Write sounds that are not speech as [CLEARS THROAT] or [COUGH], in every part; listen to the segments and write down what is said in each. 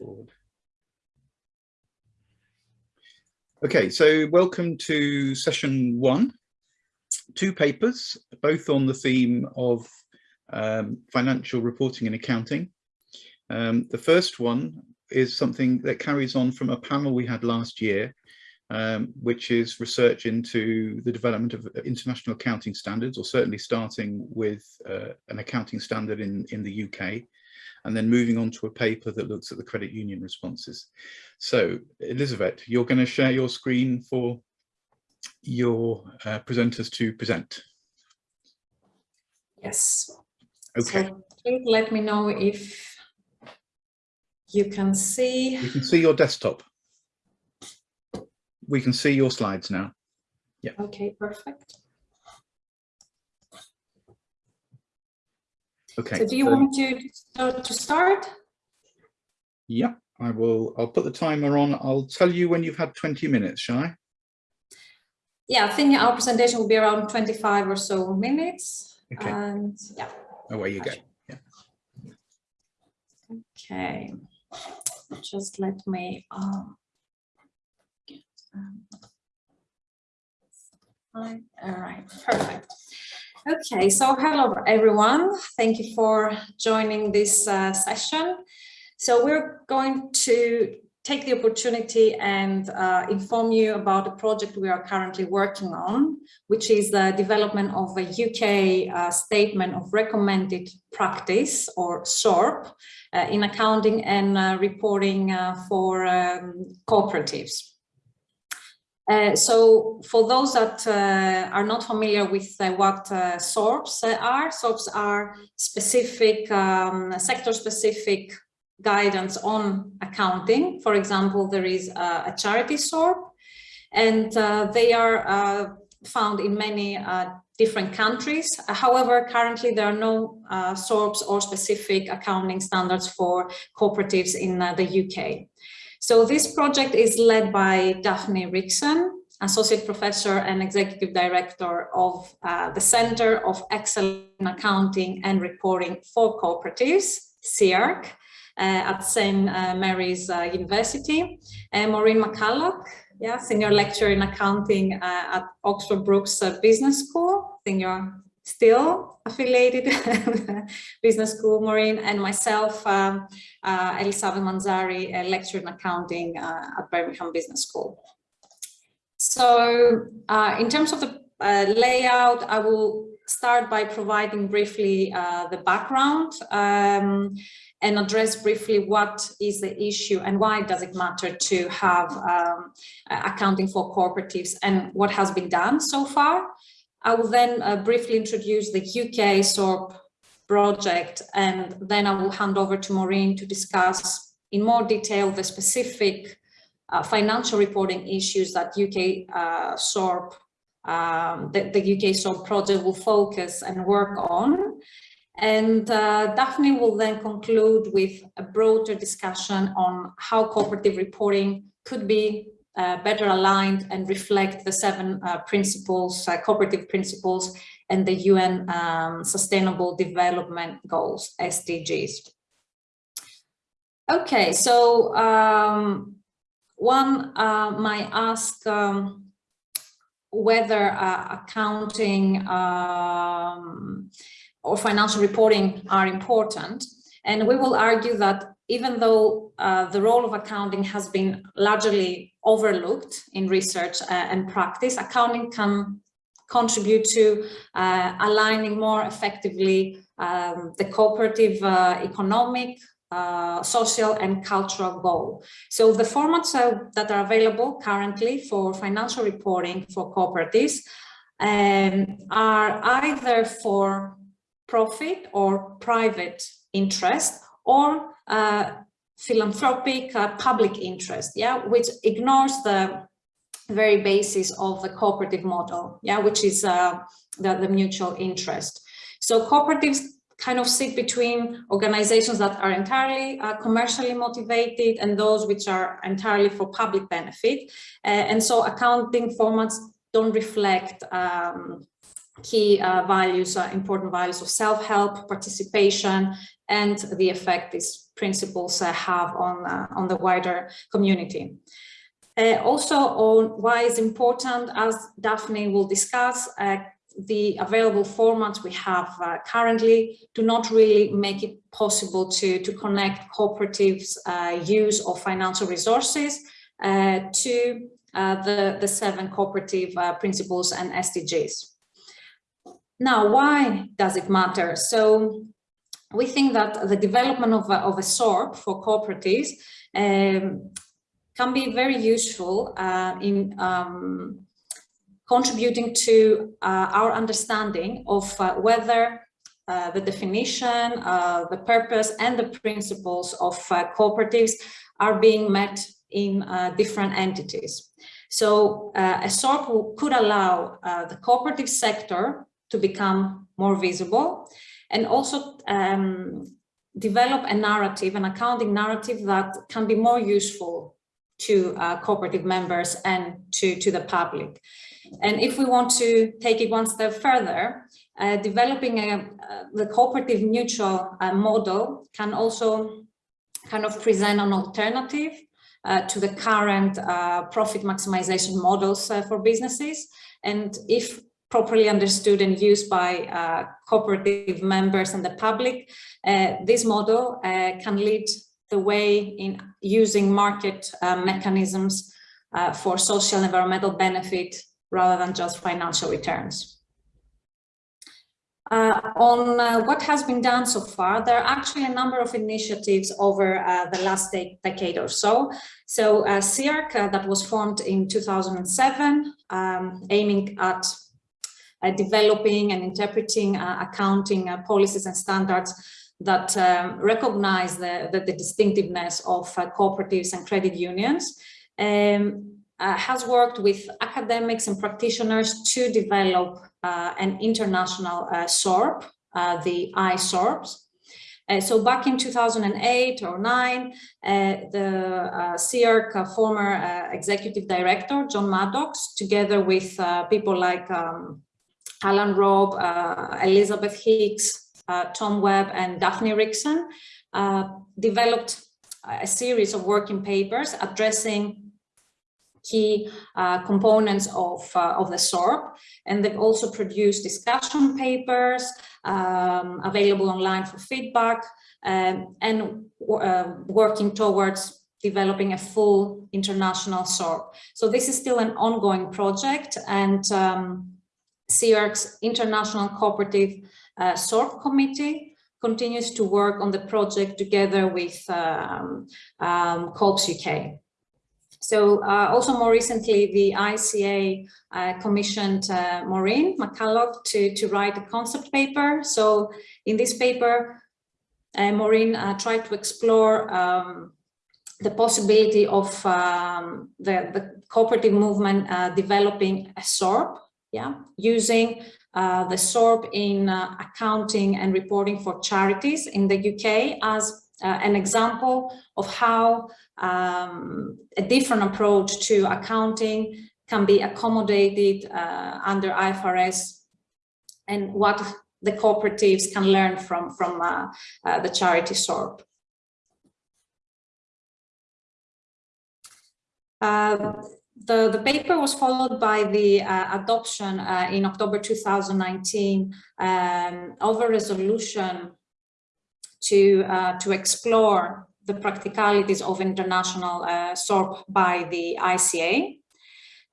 forward. Okay, so welcome to session one. Two papers, both on the theme of um, financial reporting and accounting. Um, the first one is something that carries on from a panel we had last year, um, which is research into the development of international accounting standards, or certainly starting with uh, an accounting standard in, in the UK and then moving on to a paper that looks at the credit union responses. So Elizabeth, you're going to share your screen for your uh, presenters to present. Yes. Okay. So please let me know if you can see. You can see your desktop. We can see your slides now. Yeah. Okay, perfect. Okay. So do you so, want to, to start? Yeah, I will. I'll put the timer on. I'll tell you when you've had 20 minutes, shall I? Yeah, I think our presentation will be around 25 or so minutes. Okay. And yeah. Away you go. Yeah. Okay. Just let me um, get, um, all right, perfect. Okay, so hello everyone. Thank you for joining this uh, session. So we're going to take the opportunity and uh, inform you about a project we are currently working on, which is the development of a UK uh, statement of recommended practice or SORP uh, in accounting and uh, reporting uh, for um, cooperatives. Uh, so for those that uh, are not familiar with uh, what uh, SORPs are, SORPs are specific, um, sector-specific guidance on accounting. For example, there is a, charity SORP, and uh, they are found in many different countries. However, currently there are no SORPs or specific accounting standards for cooperatives in the UK. So this project is led by Daphne Rixon, Associate Professor and Executive Director of uh, the Center of Excellence in Accounting and Reporting for Cooperatives, CEARC, uh, at St. Uh, Mary's uh, University, and Maureen McCulloch, yeah, Senior Lecturer in Accounting uh, at Oxford Brookes uh, Business School. You're still affiliated [LAUGHS] business school, Maureen, and myself, um, uh, Elisavet Mantzari, a lecturer in accounting uh, at Birmingham Business School. So uh, in terms of the uh, layout, I will start by providing briefly uh, the background um, and address briefly what is the issue and why does it matter to have um, accounting for cooperatives and what has been done so far. I will then uh, briefly introduce the UK SORP project and then I will hand over to Maureen to discuss in more detail the specific uh, financial reporting issues that UK uh, SORP, um, the, the, UK SORP project will focus and work on. And uh, Daphne will then conclude with a broader discussion on how cooperative reporting could be uh, better aligned and reflect the seven uh, principles, uh, cooperative principles and the UN um, Sustainable Development Goals, SDGs. Okay, so um, one uh, might ask um, whether uh, accounting um, or financial reporting are important. And we will argue that even though uh, the role of accounting has been largely overlooked in research uh, and practice, accounting can contribute to uh, aligning more effectively um, the cooperative uh, economic, uh, social and cultural goal. So the formats that are available currently for financial reporting for cooperatives um, are either for profit or private interest or uh, philanthropic uh, public interest, yeah, which ignores the very basis of the cooperative model, yeah, which is uh, the, the mutual interest. So cooperatives kind of sit between organizations that are entirely uh, commercially motivated and those which are entirely for public benefit. Uh, and so accounting formats don't reflect um, key uh, values, uh, important values of self-help, participation, and the effect these principles uh, have on, uh, on the wider community. Uh, also on why it's important, as Daphne will discuss, uh, the available formats we have uh, currently do not really make it possible to, to connect cooperatives uh, use of financial resources uh, to the, the seven cooperative principles and SDGs. Now, why does it matter? So we think that the development of a, of a SORP for cooperatives um, can be very useful uh, in um, contributing to uh, our understanding of uh, whether uh, the definition, uh, the purpose and the principles of uh, cooperatives are being met in different entities. So a SORP could allow the cooperative sector to become more visible and also um, develop a narrative, an accounting narrative that can be more useful to uh, cooperative members and to, to the public. And if we want to take it one step further, uh, developing a, uh, the cooperative mutual uh, model can also kind of present an alternative uh, to the current uh, profit maximization models for businesses. And if properly understood and used by uh, cooperative members and the public, uh, this model uh, can lead the way in using market uh, mechanisms uh, for social and environmental benefit rather than just financial returns. Uh, on what has been done so far, there are actually a number of initiatives over the last de decade or so. So uh, that was formed in 2007, um, aiming at developing and interpreting uh, accounting uh, policies and standards that um, recognize the, the, the, distinctiveness of cooperatives and credit unions. Um, uh, has worked with academics and practitioners to develop uh, an international uh, SORP, the ISORPs. so back in 2008 or 9, the uh, former executive director, John Maddox, together with people like um, Alan Robb, uh, Elizabeth Hicks, uh, Tom Webb and Daphne Rixon uh, developed a series of working papers addressing key uh, components of, uh, of the SORP. And they've also produced discussion papers um, available online for feedback um, and uh, working towards developing a full international SORP. So this is still an ongoing project and um, CEARC's International Cooperative uh, SORP Committee continues to work on the project together with um, um, UK. So uh, also more recently, the ICA uh, commissioned uh, Maureen McCulloch to, to write a concept paper. So in this paper, uh, Maureen uh, tried to explore um, the possibility of um, the, the cooperative movement uh, developing a SORP yeah, using uh, the SORP in uh, accounting and reporting for charities in the UK as uh, an example of how um, a different approach to accounting can be accommodated uh, under IFRS and what the cooperatives can learn from, from uh, uh, the charity SORP. The, the paper was followed by the uh, adoption uh, in October 2019 um, of a resolution to, uh, to explore the practicalities of international uh, SORP by the ICA.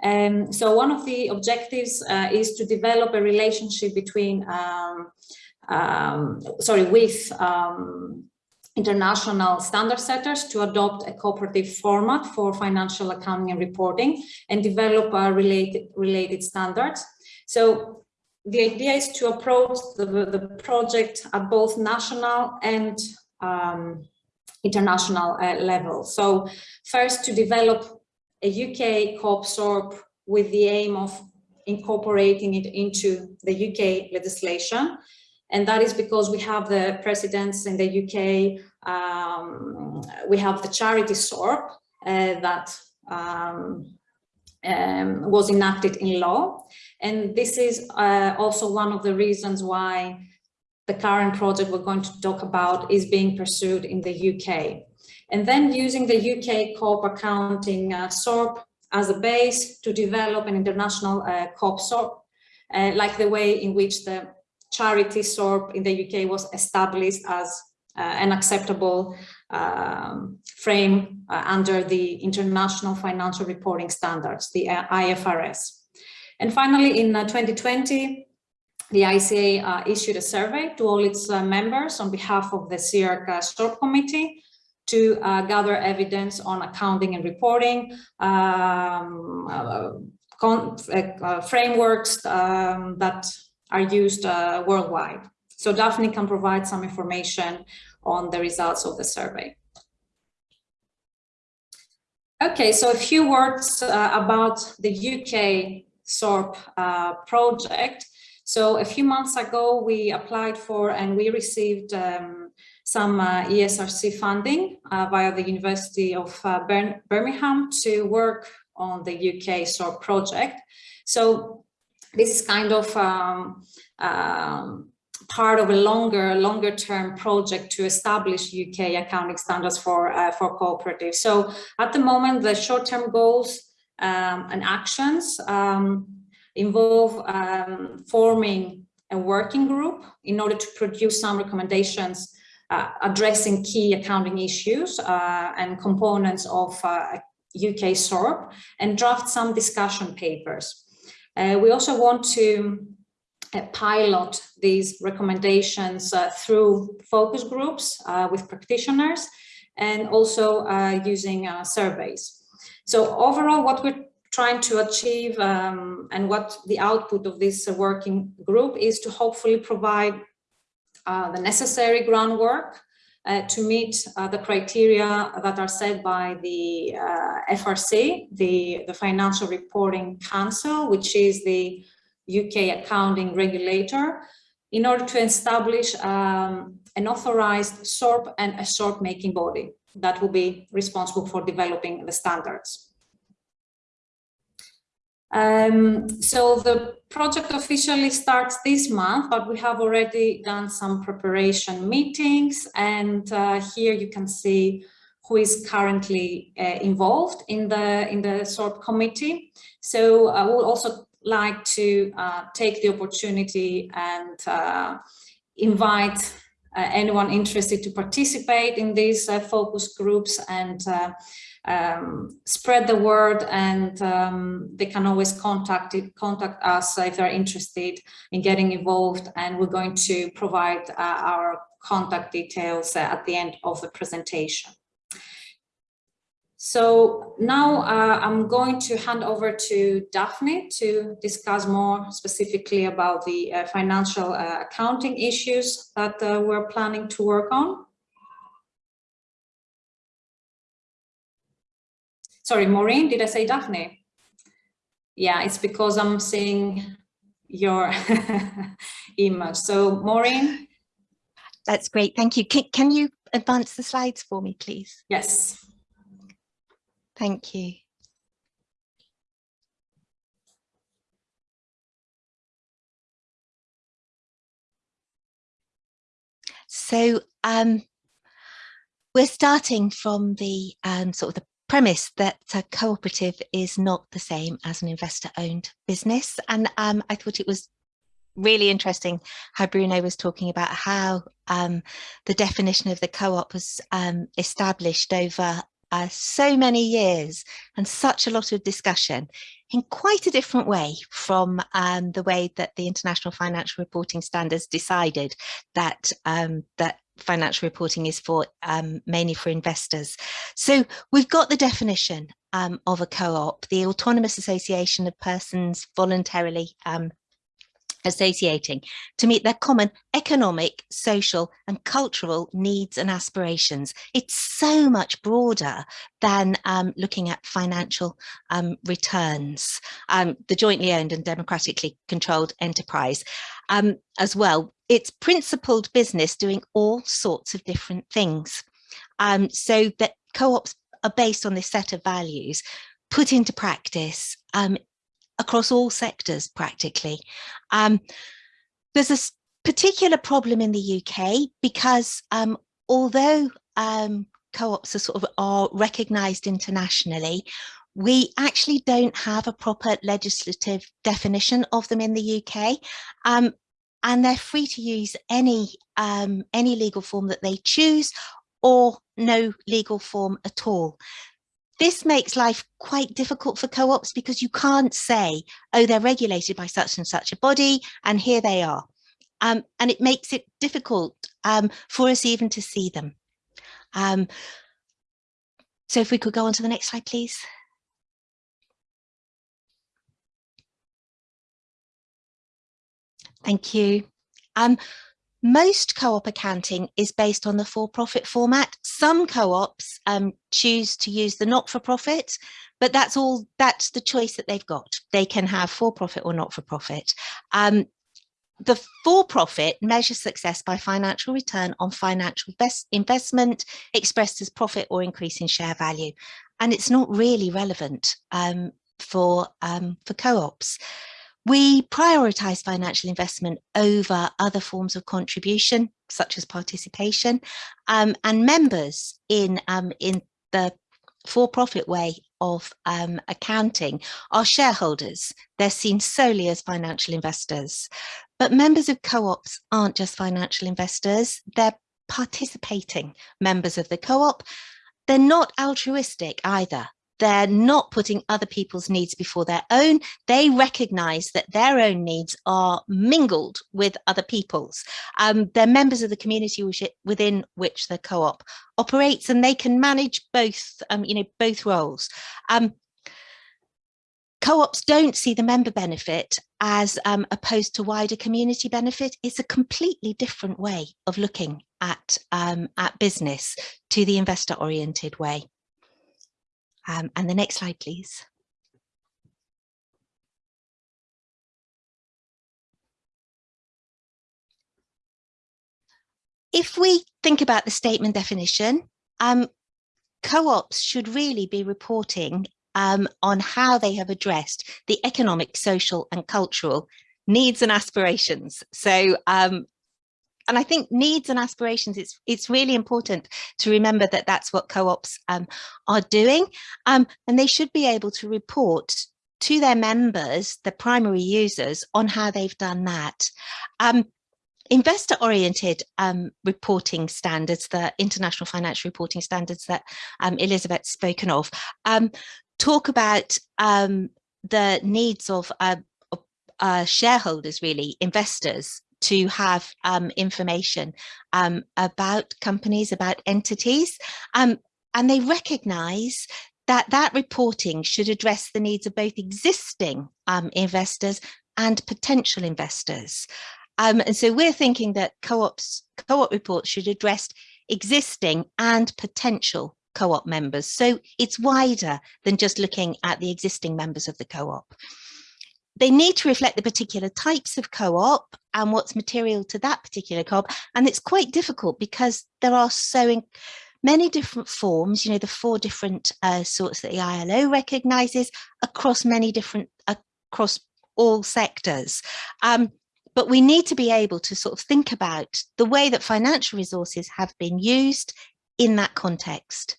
Um, so one of the objectives uh, is to develop a relationship between, um, um, sorry, with um, international standard setters to adopt a cooperative format for financial accounting and reporting and develop uh, related, related standards. So the idea is to approach the, the project at both national and um, international uh, level. So first to develop a UK co-op SORP with the aim of incorporating it into the UK legislation and that is because we have the precedents in the UK, um, we have the charity SORP uh, that um, um, was enacted in law. And this is uh, also one of the reasons why the current project we're going to talk about is being pursued in the UK. And then using the UK co-op accounting uh, SORP as a base to develop an international uh, co-op SORP, uh, like the way in which the charity SORP in the UK was established as uh, an acceptable um, frame uh, under the International Financial Reporting Standards, the uh, IFRS. And finally, in 2020, the ICA uh, issued a survey to all its uh, members on behalf of the CEARC uh, SORP committee to uh, gather evidence on accounting and reporting, um, uh, frameworks um, that are used worldwide. So Daphne can provide some information on the results of the survey. Okay, so a few words about the UK SORP project. So a few months ago, we applied for and we received um, some uh, ESRC funding uh, via the University of uh, Birmingham to work on the UK SORP project. So this is kind of um, um, part of a longer, longer term project to establish UK accounting standards for, uh, for cooperatives. So at the moment, the short-term goals um, and actions um, involve um, forming a working group in order to produce some recommendations uh, addressing key accounting issues uh, and components of uh, UK SORP and draft some discussion papers. Uh, we also want to uh, pilot these recommendations uh, through focus groups with practitioners and also using surveys. So overall, what we're trying to achieve um, and what the output of this uh, working group is to hopefully provide uh, the necessary groundwork uh, to meet uh, the criteria that are set by the uh, FRC, the, the Financial Reporting Council, which is the UK accounting regulator, in order to establish um, an authorized SORP and a SORP making body that will be responsible for developing the standards. Um, so the project officially starts this month, but we have already done some preparation meetings and uh, here you can see who is currently uh, involved in the in the SORP committee. So I would also like to uh, take the opportunity and uh, invite uh, anyone interested to participate in these uh, focus groups and um, spread the word and um, they can always contact it, contact us if they're interested in getting involved and we're going to provide uh, our contact details uh, at the end of the presentation. So now uh, I'm going to hand over to Daphne to discuss more specifically about the uh, financial uh, accounting issues that uh, we're planning to work on. Sorry, Maureen, did I say Daphne? Yeah, it's because I'm seeing your [LAUGHS] image. So Maureen? That's great, thank you. Can, can you advance the slides for me, please? Yes. Thank you. So um, we're starting from the um, sort of the premise that a cooperative is not the same as an investor owned business. And um, I thought it was really interesting how Bruno was talking about how um, the definition of the co-op was um, established over uh, so many years and such a lot of discussion in quite a different way from um, the way that the International Financial Reporting Standards decided that um, that financial reporting is for um, mainly for investors. So we've got the definition um, of a co-op, the autonomous association of persons voluntarily um, associating to meet their common economic, social and cultural needs and aspirations. It's so much broader than um, looking at financial um, returns, um, the jointly owned and democratically controlled enterprise um, as well. It's principled business doing all sorts of different things. Um, so that co-ops are based on this set of values put into practice um, across all sectors practically. Um, there's a particular problem in the UK because um, although um, co-ops are sort of are recognised internationally, we actually don't have a proper legislative definition of them in the UK. Um, and they're free to use any um, any legal form that they choose or no legal form at all. This makes life quite difficult for co-ops because you can't say, oh, they're regulated by such and such a body and here they are. Um, and it makes it difficult um, for us even to see them. Um, so if we could go on to the next slide, please. Thank you. Um, most co-op accounting is based on the for-profit format. Some co-ops um, choose to use the not-for-profit, but that's all, that's the choice that they've got. They can have for-profit or not-for-profit. Um, the for-profit measures success by financial return on financial investment expressed as profit or increase in share value. And it's not really relevant um, for, um, for co-ops. We prioritise financial investment over other forms of contribution, such as participation, um, and members in, um, in the for-profit way of um, accounting are shareholders. They're seen solely as financial investors. But members of co-ops aren't just financial investors, they're participating members of the co-op. They're not altruistic either they're not putting other people's needs before their own. They recognize that their own needs are mingled with other people's. Um, they're members of the community within which the co-op operates and they can manage both, um, you know, both roles. Um, co-ops don't see the member benefit as um, opposed to wider community benefit. It's a completely different way of looking at, um, at business to the investor oriented way. Um, and the next slide, please. If we think about the statement definition, um, co-ops should really be reporting um, on how they have addressed the economic, social and cultural needs and aspirations. So um, and I think needs and aspirations, it's, it's really important to remember that that's what co-ops um, are doing. Um, and they should be able to report to their members, the primary users, on how they've done that. Um, investor oriented um, reporting standards, the international financial reporting standards that um, Elizabeth's spoken of, um, talk about um, the needs of uh, uh, shareholders, really, investors, to have um, information um, about companies, about entities, um, and they recognise that that reporting should address the needs of both existing um, investors and potential investors. Um, and so we're thinking that co-ops, co-op reports should address existing and potential co-op members. So it's wider than just looking at the existing members of the co-op they need to reflect the particular types of co-op and what's material to that particular co-op. And it's quite difficult because there are so many different forms, you know, the four different uh, sorts that the ILO recognises across many different, across all sectors. Um, but we need to be able to sort of think about the way that financial resources have been used in that context.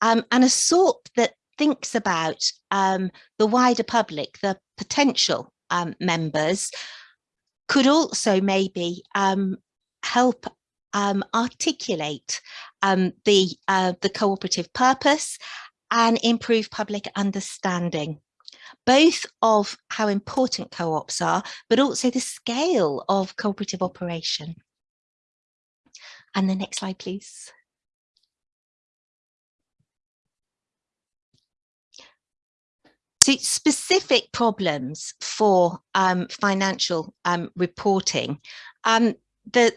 Um, and a SORP that thinks about um, the wider public, the potential um, members, could also maybe um, help um, articulate um, the, uh, the cooperative purpose and improve public understanding both of how important co-ops are, but also the scale of cooperative operation. And the next slide, please. Specific problems for um, financial um, reporting. Um, the,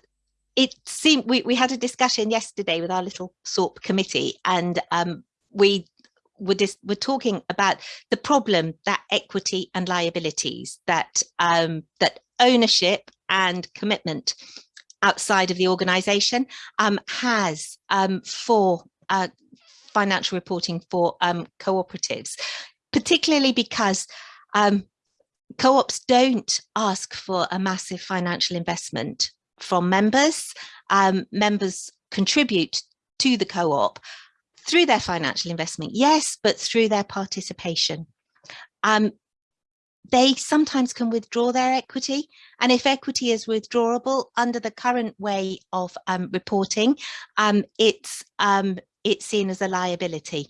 it seemed we, we had a discussion yesterday with our little SORP committee and um, we were, just, were talking about the problem that equity and liabilities, that, um, that ownership and commitment outside of the organization um, has for uh, financial reporting for um, cooperatives, particularly because um, co-ops don't ask for a massive financial investment from members. Um, members contribute to the co-op through their financial investment, yes, but through their participation. Um, they sometimes can withdraw their equity and if equity is withdrawable under the current way of um, reporting um, it's um, it's seen as a liability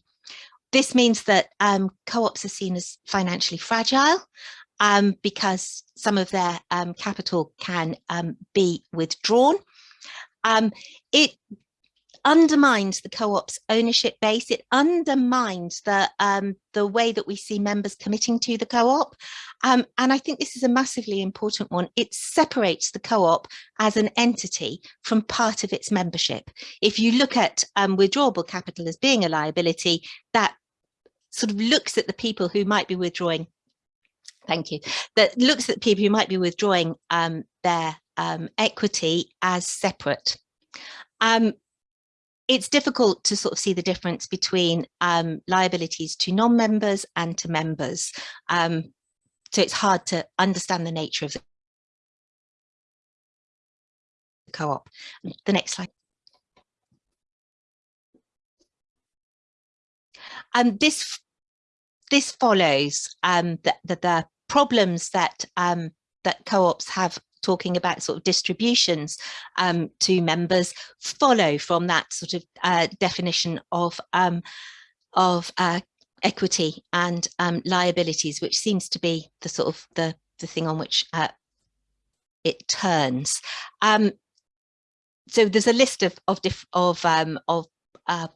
this means that um, co-ops are seen as financially fragile um, because some of their um, capital can be withdrawn it undermines the co-op's ownership base. It undermines the um, the way that we see members committing to the co-op. Um, and I think this is a massively important one. It separates the co-op as an entity from part of its membership. If you look at um, withdrawable capital as being a liability, that sort of looks at the people who might be withdrawing thank you that looks at people who might be withdrawing um, their um, equity as separate um, it's difficult to sort of see the difference between um, liabilities to non-members and to members. Um, so it's hard to understand the nature of the co-op. The next slide. And um, this this follows um, the, the, the problems that um, that co-ops have talking about sort of distributions um, to members follow from that sort of uh, definition of um, of uh, equity and um, liabilities, which seems to be the sort of the the thing on which uh, it turns. Um, so there's a list of of of of uh,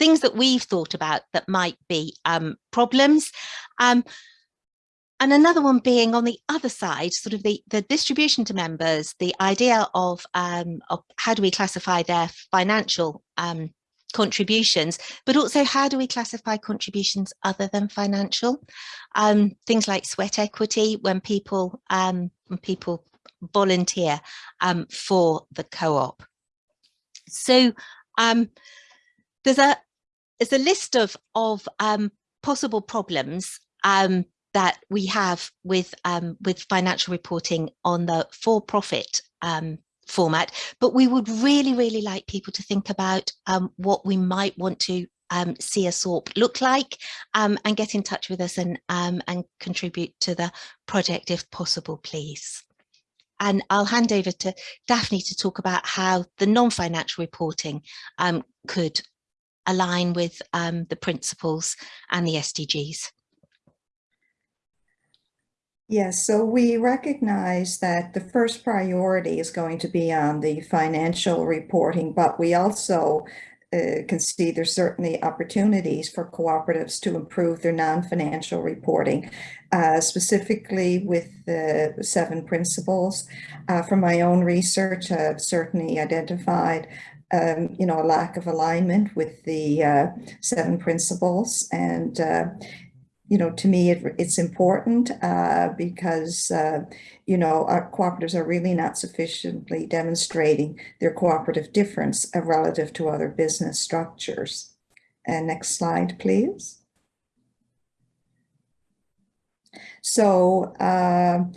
things that we've thought about that might be um, problems. Um, and another one being on the other side, sort of the, the distribution to members, the idea of, um, of how do we classify their financial um, contributions, but also how do we classify contributions other than financial? Um, things like sweat equity when people um, when people volunteer for the co-op. So um, there's a there's a list of of um, possible problems um, that we have with um, with financial reporting on the for-profit um, format, but we would really, really like people to think about um, what we might want to um, see a SORP look like um, and get in touch with us and, um, and contribute to the project if possible, please. And I'll hand over to Daphne to talk about how the non-financial reporting could align with the principles and the SDGs. Yes, so we recognize that the first priority is going to be on the financial reporting, but we also uh, can see there's certainly opportunities for cooperatives to improve their non-financial reporting, uh, specifically with the seven principles. Uh, from my own research, I've certainly identified um, you know, a lack of alignment with the uh, seven principles and uh, you know, to me, it, it's important uh, because, uh, you know, our cooperatives are really not sufficiently demonstrating their cooperative difference uh, relative to other business structures. And next slide, please. So, um,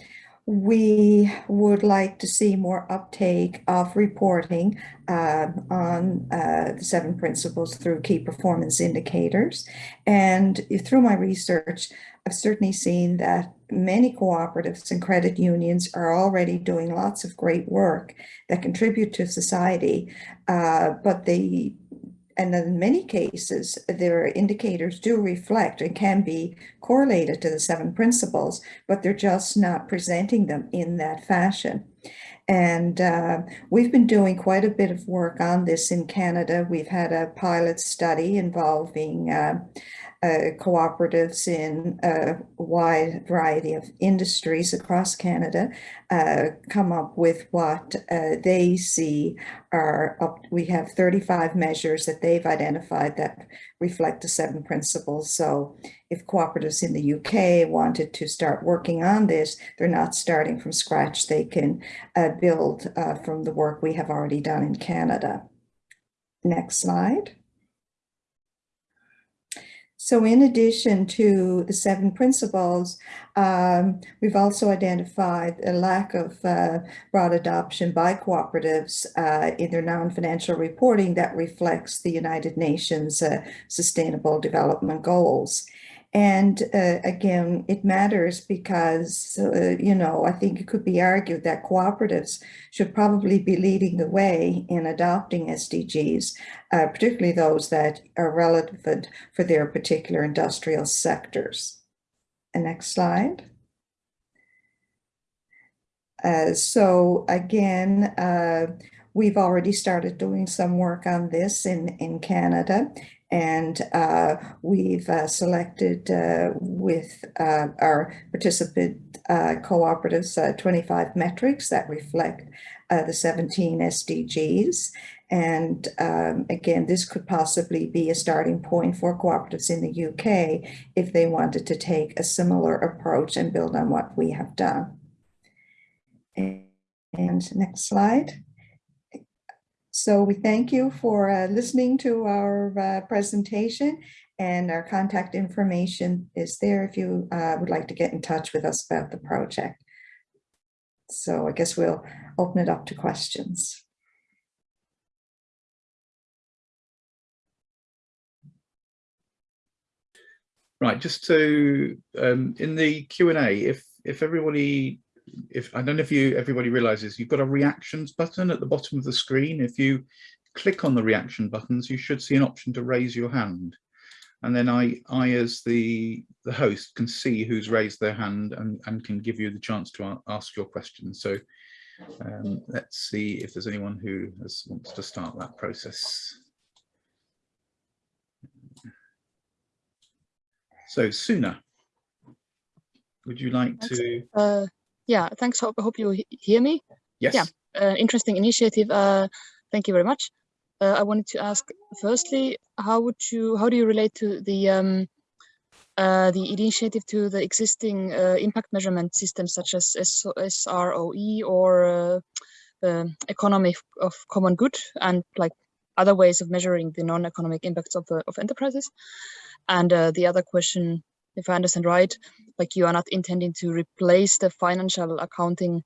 we would like to see more uptake of reporting uh, on uh, the seven principles through key performance indicators. And through my research, I've certainly seen that many cooperatives and credit unions are already doing lots of great work that contribute to society, uh, but they and in many cases, their indicators do reflect and can be correlated to the seven principles, but they're just not presenting them in that fashion. And uh, we've been doing quite a bit of work on this in Canada. We've had a pilot study involving uh, uh, cooperatives in a wide variety of industries across Canada uh, come up with what uh, they see are up. We have 35 measures that they've identified that reflect the seven principles. So if cooperatives in the UK wanted to start working on this, they're not starting from scratch. They can uh, build uh, from the work we have already done in Canada. Next slide. So in addition to the seven principles, um, we've also identified a lack of uh, broad adoption by cooperatives uh, in their non-financial reporting that reflects the United Nations uh, Sustainable Development Goals. And uh, again, it matters because, uh, you know, I think it could be argued that cooperatives should probably be leading the way in adopting SDGs, uh, particularly those that are relevant for their particular industrial sectors. And next slide. Uh, so again, uh, we've already started doing some work on this in, in Canada and uh, we've uh, selected uh, with uh, our participant uh, cooperatives uh, 25 metrics that reflect the 17 SDGs. And um, again, this could possibly be a starting point for cooperatives in the UK if they wanted to take a similar approach and build on what we have done. And next slide. So we thank you for uh, listening to our uh, presentation and our contact information is there if you uh, would like to get in touch with us about the project. So I guess we'll open it up to questions. Right, just to um, in the Q and A, if if everybody, if I don't know if you everybody realizes you've got a reactions button at the bottom of the screen. If you click on the reaction buttons, you should see an option to raise your hand, and then I I as the the host can see who's raised their hand and and can give you the chance to ask your question. So um, let's see if there's anyone who has, wants to start that process. So Suna, would you like to? Uh, yeah, thanks. Hope, hope you hear me. Yes. yeah. Uh, interesting initiative. Uh, thank you very much. Uh, I wanted to ask firstly, how would you, how do you relate to the um, uh, the initiative to the existing uh, impact measurement systems such as S- SROE or uh, the economy of common good and like other ways of measuring the non-economic impacts of, uh, of enterprises? And uh, the other question, if I understand right, like you are not intending to replace the financial accounting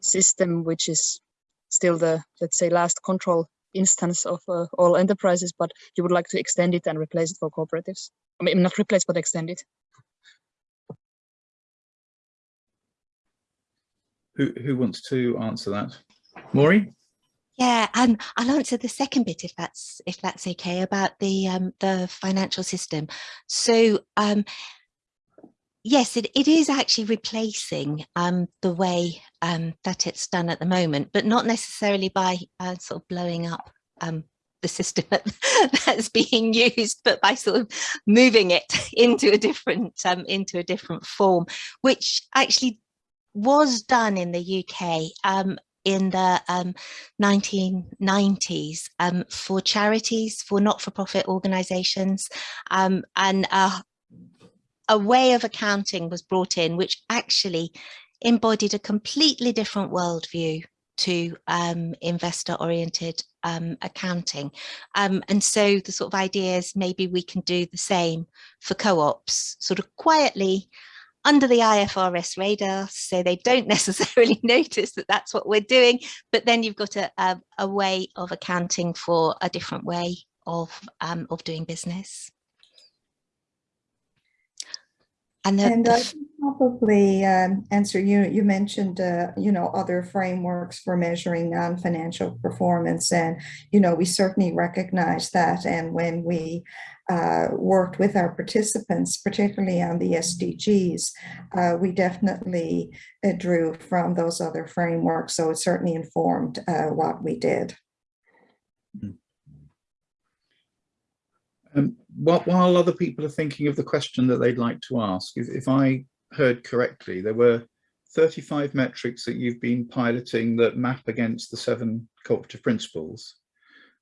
system, which is still the, let's say, last control instance of uh, all enterprises, but you would like to extend it and replace it for cooperatives. I mean, not replace, but extend it. Who who wants to answer that? Maury? Yeah, um, I'll answer the second bit if that's if that's okay about the um, the financial system. So um, yes, it, it is actually replacing um, the way um, that it's done at the moment, but not necessarily by uh, sort of blowing up um, the system [LAUGHS] that's being used, but by sort of moving it [LAUGHS] into a different um, into a different form, which actually was done in the UK um, in the um, 1990s um, for charities, for not-for-profit organisations, um, and uh, a way of accounting was brought in which actually embodied a completely different worldview to um, investor-oriented um, accounting. Um, and so the sort of idea is maybe we can do the same for co-ops, sort of quietly under the IFRS radar, so they don't [LAUGHS] necessarily [LAUGHS] notice that that's what we're doing, but then you've got a, a, a way of accounting for a different way of, um, of doing business. And, the, And I can probably um, answer, you, you mentioned, uh, you know, other frameworks for measuring non-financial performance. And, you know, we certainly recognize that. And when we uh, worked with our participants, particularly on the SDGs, uh, we definitely uh, drew from those other frameworks. So it certainly informed uh, what we did. Um, while, while other people are thinking of the question that they'd like to ask, if, if I heard correctly, there were 35 metrics that you've been piloting that map against the seven cooperative principles.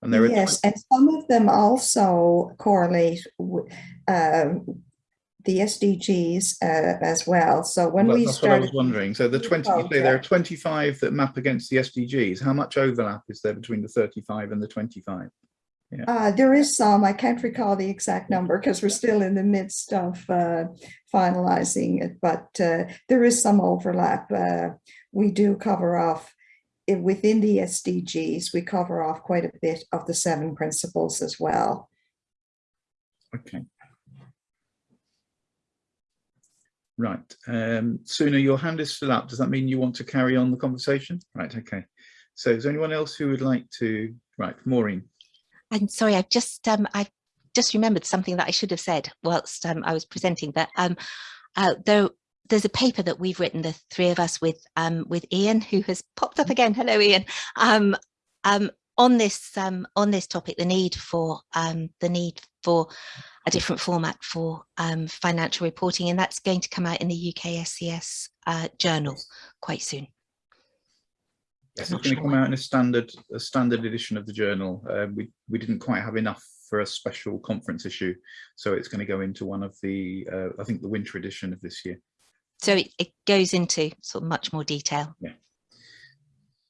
And there are Yes, and some of them also correlate with um, the SDGs uh, as well. So when Well, we that's what I was wondering. So the the 20, you say there are 25 that map against the SDGs. How much overlap is there between the 35 and the 25? Uh, there is some, I can't recall the exact number because we're still in the midst of uh, finalizing it, but uh, there is some overlap. Uh, we do cover off i- within the SDGs, we cover off quite a bit of the seven principles as well. Okay. Right, um, Suna, your hand is still up. Does that mean you want to carry on the conversation? Right, okay. So is there anyone else who would like to, right, Maureen? I'm sorry, I've just um I just remembered something that I should have said whilst um, I was presenting that um uh, there there's a paper that we've written the three of us with um with Ian who has popped up again hello Ian um um on this um on this topic the need for um the need for a different format for um financial reporting and that's going to come out in the UK SCS uh, journal quite soon. Yes, Not it's going to come out in a standard, a standard edition of the journal. Uh, we, we didn't quite have enough for a special conference issue. So it's going to go into one of the, uh, I think the winter edition of this year. So it, it goes into sort of much more detail. Yeah.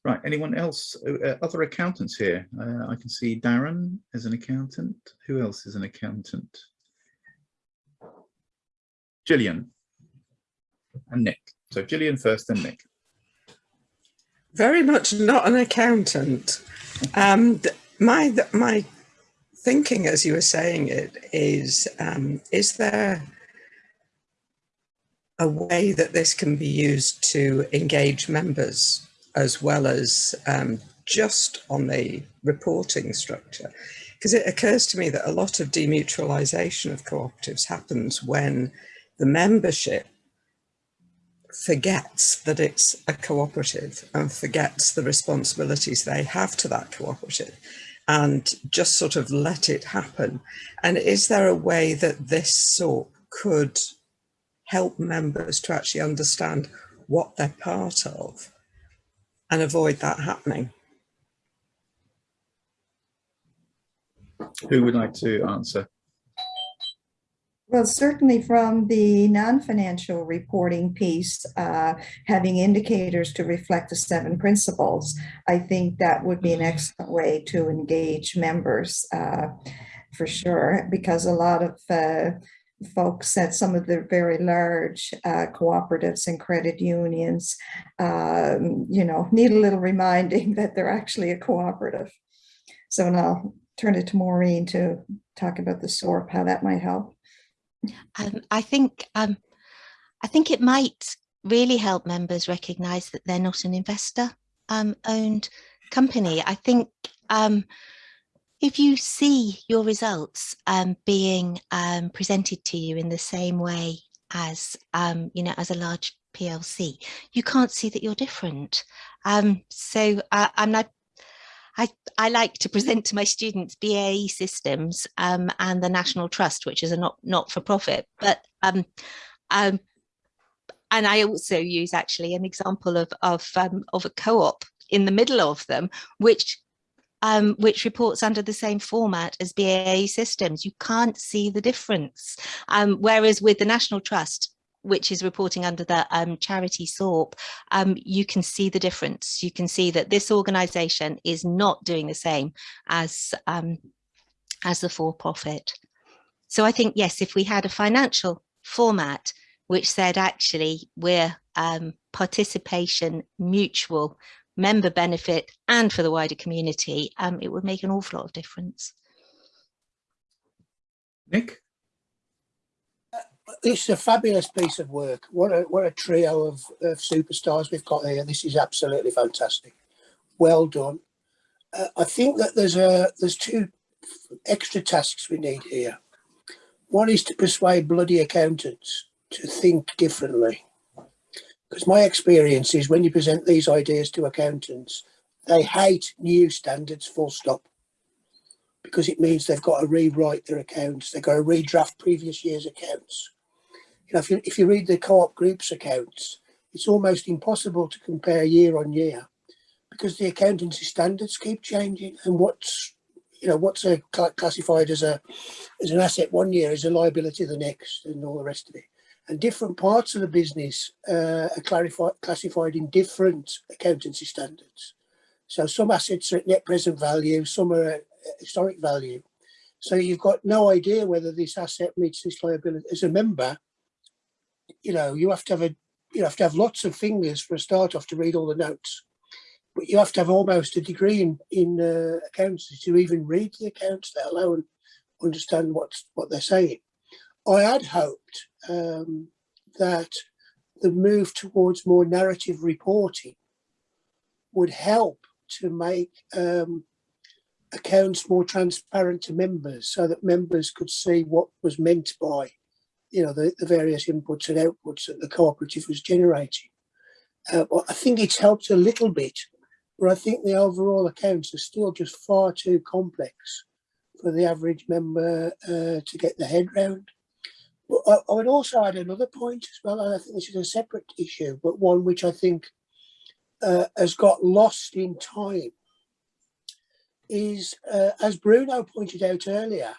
Right, anyone else, Uh, uh, other accountants here? Uh, I can see Darren as an accountant. Who else is an accountant? Gillian and Nick. So Gillian first, then Nick. Very much not an accountant. Um, my my thinking as you were saying it is: um, is there a way that this can be used to engage members as well as um, just on the reporting structure? Because it occurs to me that a lot of demutualisation of cooperatives happens when the membership forgets that it's a cooperative and forgets the responsibilities they have to that cooperative and just sort of let it happen. And is there a way that this sort could help members to actually understand what they're part of and avoid that happening? Who would like to answer? Well, certainly from the non-financial reporting piece, uh, having indicators to reflect the seven principles, I think that would be an excellent way to engage members uh, for sure, because a lot of uh, folks at some of the very large uh, cooperatives and credit unions, um, you know, need a little reminding [LAUGHS] that they're actually a cooperative. So now I'll turn it to Maureen to talk about the SORP, how that might help. Um, I think um, I think it might really help members recognise that they're not an investor um, owned company. I think um, if you see your results um, being um, presented to you in the same way as you know as a large PLC, you can't see that you're different. So uh, I'm not. I, I like to present to my students BAE systems um, and the National Trust, which is a not not for profit, but um, um, and I also use actually an example of of um, of a co-op in the middle of them, which um, which reports under the same format as BAE systems. You can't see the difference. Um, whereas with the National Trust, which is reporting under the um, charity SORP, um, you can see the difference. You can see that this organisation is not doing the same as um, as the for-profit. So I think yes, if we had a financial format which said actually we're um, participation mutual member benefit and for the wider community, um, it would make an awful lot of difference. Nick? This is a fabulous piece of work. What a what a trio of, of superstars we've got here. This is absolutely fantastic. Well done. Uh, I think that there's a there's two extra tasks we need here. One is to persuade bloody accountants to think differently. Because my experience is when you present these ideas to accountants, they hate new standards full stop. Because it means they've got to rewrite their accounts, they've got to redraft previous year's accounts you know, if you, if you read the co-op group's accounts, it's almost impossible to compare year on year because the accountancy standards keep changing and what's, you know, what's a classified as a, as an asset one year is a liability the next and all the rest of it. And different parts of the business uh, are clarified, classified in different accountancy standards. So some assets are at net present value, some are at historic value. So you've got no idea whether this asset meets this liability. As a member, you know, you have to have a you have to have lots of fingers for a start off to read all the notes. But you have to have almost a degree in in uh, accounts to even read the accounts, let alone understand what's what they're saying. I had hoped um, that the move towards more narrative reporting would help to make um, accounts more transparent to members so that members could see what was meant by you know the, the various inputs and outputs that the cooperative was generating. Uh, I think it's helped a little bit, but I think the overall accounts are still just far too complex for the average member uh, to get the head round. But I, I would also add another point as well, and I think this is a separate issue, but one which I think uh, has got lost in time is, uh, as Bruno pointed out earlier,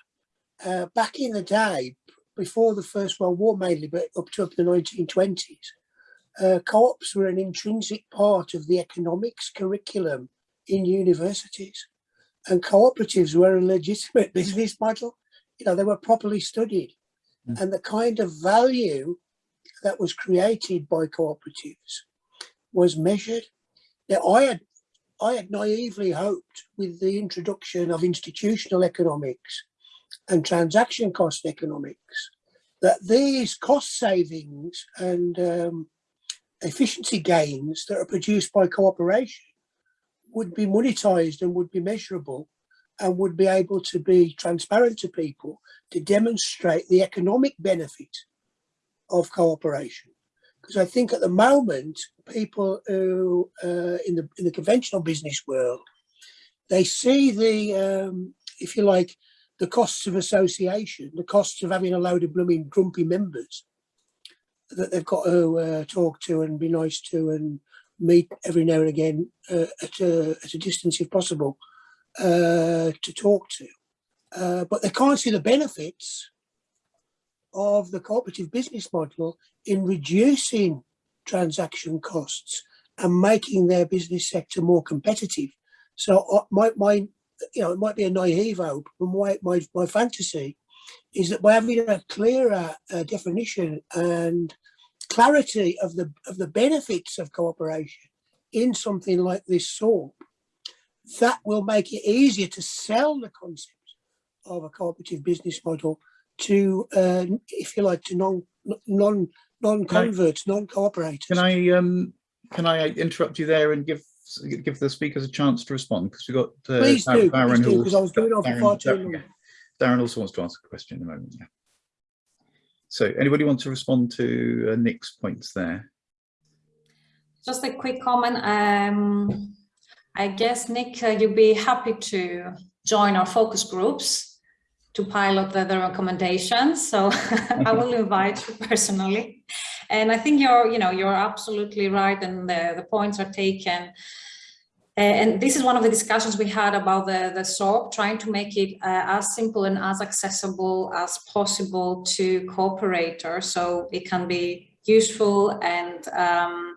uh, back in the day, before the First World War mainly, but up to up the 1920s, uh, co-ops were an intrinsic part of the economics curriculum in universities. And cooperatives were a legitimate [LAUGHS] business model. You know, they were properly studied. Mm. And the kind of value that was created by cooperatives was measured. Now, I had I had naively hoped with the introduction of institutional economics and transaction cost economics that these cost savings and um, efficiency gains that are produced by cooperation would be monetized and would be measurable and would be able to be transparent to people to demonstrate the economic benefit of cooperation. Because I think at the moment people who uh, in the in the conventional business world they see the um, if you like the costs of association, the costs of having a load of blooming grumpy members that they've got to uh, talk to and be nice to and meet every now and again uh, at, a, at a distance if possible uh, to talk to. Uh, but they can't see the benefits of the cooperative business model in reducing transaction costs and making their business sector more competitive. So uh, my, my, you know, it might be a naive hope, but my, my, my fantasy is that by having a clearer uh, definition and clarity of the of the benefits of cooperation in something like this SORP, that will make it easier to sell the concept of a cooperative business model to, uh, if you like, to non non non converts, non cooperators. Can I um can I interrupt you there and give give the speakers a chance to respond because we've got uh, Please do, Darren please do, because I was going on for Darren- far too Darren- long. yeah. Darren also wants to ask a question in a moment. Yeah. So anybody want to respond to uh, Nick's points there? Just a quick comment. Um, I guess, Nick, uh, you'd be happy to join our focus groups to pilot the, the recommendations. So [LAUGHS] I will [LAUGHS] invite you personally. And I think you're, you know, you're absolutely right, and the, the points are taken. And this is one of the discussions we had about the, the SORP, trying to make it uh, as simple and as accessible as possible to cooperators so it can be useful. And um,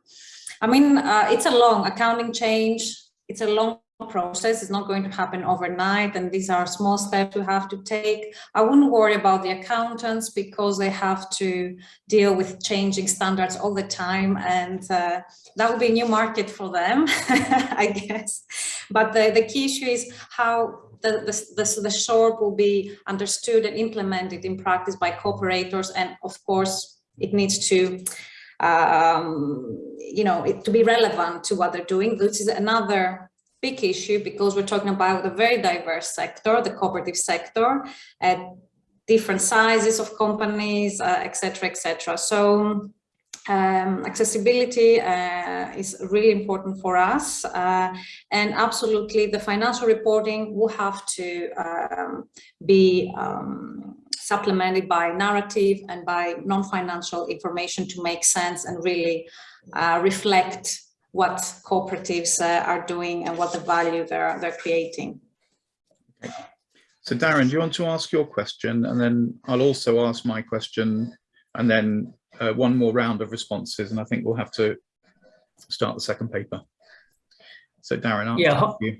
I mean, uh, it's a long accounting change. It's a long process. It's not going to happen overnight. And these are small steps we have to take. I wouldn't worry about the accountants because they have to deal with changing standards all the time. And uh, that would be a new market for them, [LAUGHS] I guess. But the, the key issue is how the, the, the, the SORP will be understood and implemented in practice by cooperators. And of course, it needs to, um, you know, it, to be relevant to what they're doing. This is another big issue because we're talking about a very diverse sector, the cooperative sector, at different sizes of companies, uh, etc. et. So um, accessibility uh, is really important for us uh, and absolutely the financial reporting will have to um, be um, supplemented by narrative and by non-financial information to make sense and really uh, reflect what cooperatives uh, are doing and what the value they're, they're creating. So Darren, do you want to ask your question and then I'll also ask my question and then uh, one more round of responses and I think we'll have to start the second paper. So Darren, I'll Yeah, ask you.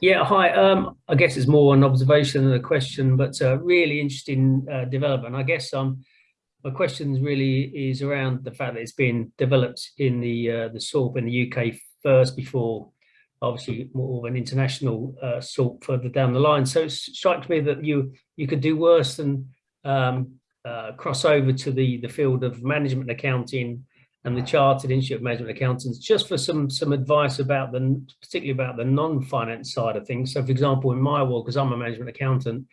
Yeah, hi. Um, I guess it's more an observation than a question, but uh, really interesting uh, development. I guess um, my question really is around the fact that it's been developed in the uh, the SORP in the UK first before obviously more of an international uh, SORP further down the line. So it strikes me that you you could do worse than um, uh, cross over to the the field of management accounting and the Chartered Institute of Management Accountants, just for some some advice about the, particularly about the non-finance side of things. So for example, in my world, because I'm a management accountant,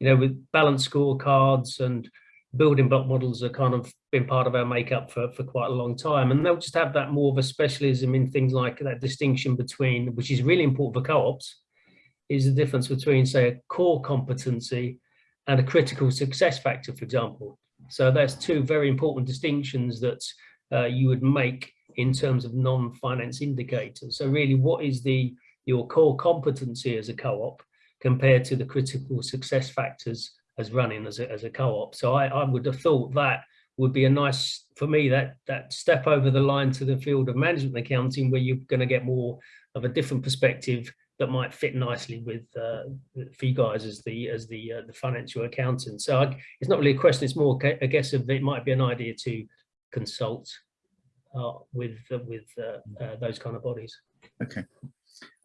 you know, with balanced scorecards and building block models are kind of been part of our makeup for, for quite a long time. And they'll just have that more of a specialism in things like that distinction between, which is really important for co-ops, is the difference between, say, a core competency and a critical success factor, for example. So there's two very important distinctions that uh, you would make in terms of non-finance indicators. So really, what is the your core competency as a co-op compared to the critical success factors as running as a, as a co-op? So I, I would have thought that would be a nice, for me, that, that step over the line to the field of management accounting where you're going to get more of a different perspective that might fit nicely with uh, for you guys as the as the uh, the financial accountant. So I, it's not really a question. It's more, I guess, of it might be an idea to consult uh, with uh, with uh, uh, those kind of bodies. Okay,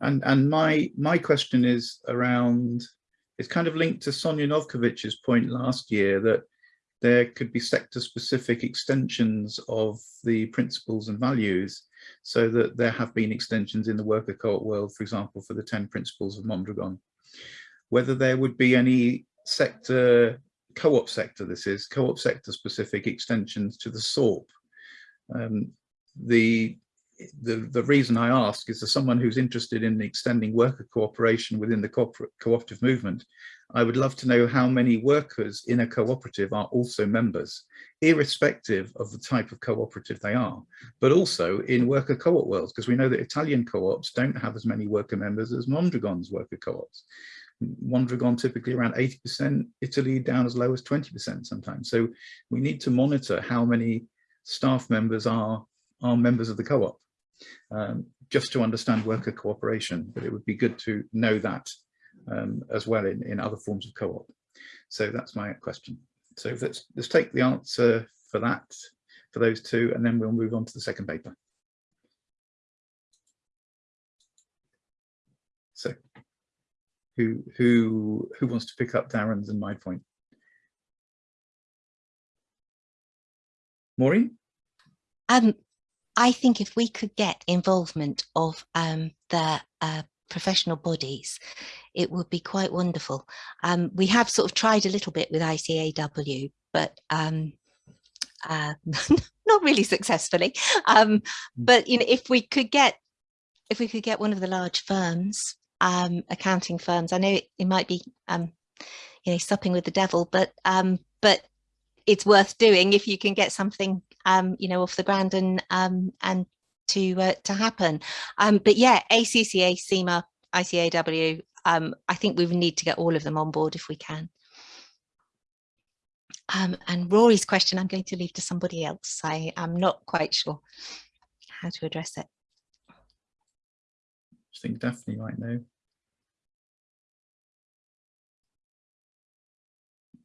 and and my my question is around. It's kind of linked to Sonia Novkovic's point last year that there could be sector-specific extensions of the principles and values, so that there have been extensions in the worker co-op world, for example, for the 10 principles of Mondragon. Whether there would be any sector co-op sector this is co-op sector specific extensions to the SORP um, the, the, the reason I ask is as someone who's interested in extending worker cooperation within the corporate cooperative movement, I would love to know how many workers in a cooperative are also members, irrespective of the type of cooperative they are, but also in worker co-op worlds, because we know that Italian co-ops don't have as many worker members as Mondragon's worker co-ops. Mondragon typically around 80%, Italy down as low as 20% sometimes. So we need to monitor how many staff members are, are members of the co-op, um, just to understand worker cooperation, but it would be good to know that um, as well in, in other forms of co-op. So that's my question. So let's, let's take the answer for that, for those two, and then we'll move on to the second paper. So who, who, who wants to pick up Darren's and my point? Maureen? Um, I think if we could get involvement of um, the uh, professional bodies, it would be quite wonderful. Um, we have sort of tried a little bit with ICAW, but um, uh, [LAUGHS] not really successfully. Um, Mm. but you know, if we could get if we could get one of the large firms, um, accounting firms, I know it, it might be um, you know supping with the devil, but um, but it's worth doing if you can get something um, you know off the ground and um, and to uh, to happen. Um, but yeah, ACCA, CIMA, ICAW. Um, I think we need to get all of them on board if we can. Um, and Rory's question, I'm going to leave to somebody else. I am not quite sure how to address it. I think Daphne might know.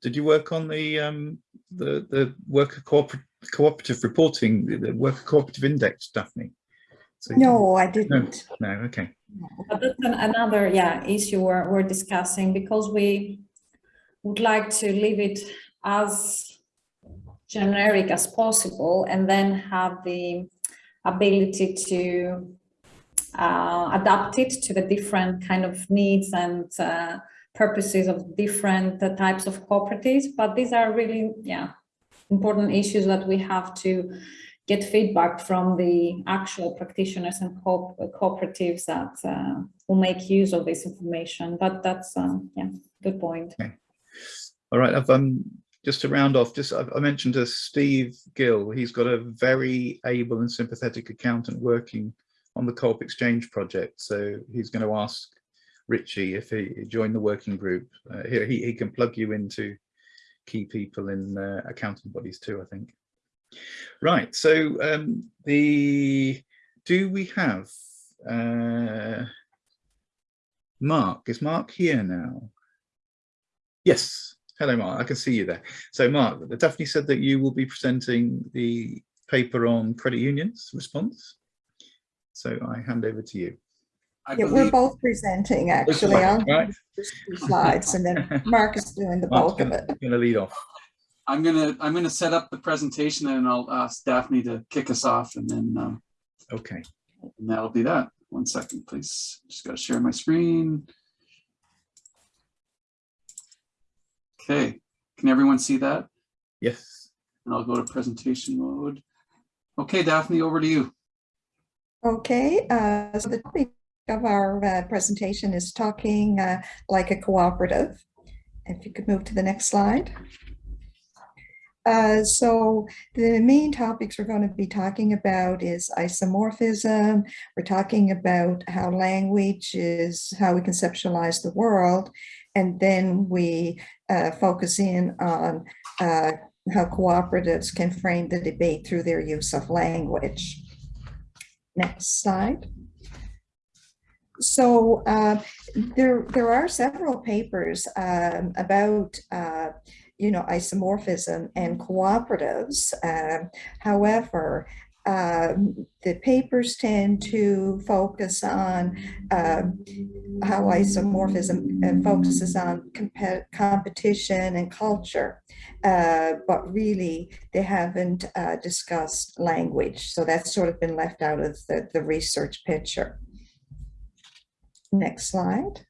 Did you work on the um, the the worker cooperative cooperative reporting, the- worker cooperative index, Daphne? So No, I didn't. No, okay. But that's an- another, yeah, issue we're, we're discussing because we would like to leave it as generic as possible and then have the ability to uh, adapt it to the different kind of needs and uh, purposes of different uh, types of cooperatives. But these are really, yeah, important issues that we have to get feedback from the actual practitioners and co cooperatives that uh, will make use of this information. But that's, um, yeah, good point. All right, I've um just to round off, just I, mentioned to Steve Gill, he's got a very able and sympathetic accountant working on the Co-op Exchange project. So he's going to ask Richie if he joined the working group. Uh, he he can plug you into key people in uh, accounting bodies too, I think. Right, so um, the do we have uh, Mark. Is Mark here now? Yes. Hello, Mark. I can see you there. So, Mark, Daphne said that you will be presenting the paper on credit unions response. So I hand over to you. I Yeah, we're both presenting actually on Right, two slides and then [LAUGHS] Mark is doing the Mark's bulk of it. I'm going to lead off. I'm gonna, I'm gonna set up the presentation and I'll ask Daphne to kick us off and then, um, Okay. and that'll be that. One second, please. Just gotta share my screen. Okay, can everyone see that? Yes. And I'll go to presentation mode. Okay, Daphne, over to you. Okay, uh, so the topic of our uh, presentation is talking uh, like a cooperative. If you could move to the next slide. Uh, so the main topics we're going to be talking about is isomorphism. We're talking about how language is how we conceptualize the world. And then we uh, focus in on uh, how cooperatives can frame the debate through their use of language. Next slide. So uh, there, there are several papers um, about, uh, you know, isomorphism and cooperatives. Um, however, um, the papers tend to focus on um, how isomorphism uh, focuses on compe- competition and culture, uh, but really they haven't uh, discussed language. So that's sort of been left out of the, the research picture. Next slide.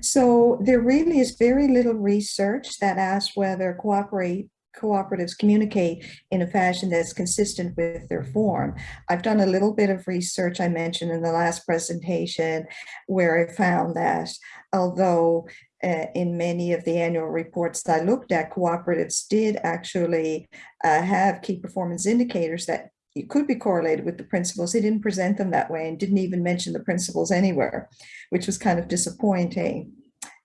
So there really is very little research that asks whether cooperate cooperatives communicate in a fashion that's consistent with their form. I've done a little bit of research I mentioned in the last presentation where I found that although uh, in many of the annual reports that I looked at, cooperatives did actually uh, have key performance indicators that it could be correlated with the principles. They didn't present them that way and didn't even mention the principles anywhere, which was kind of disappointing.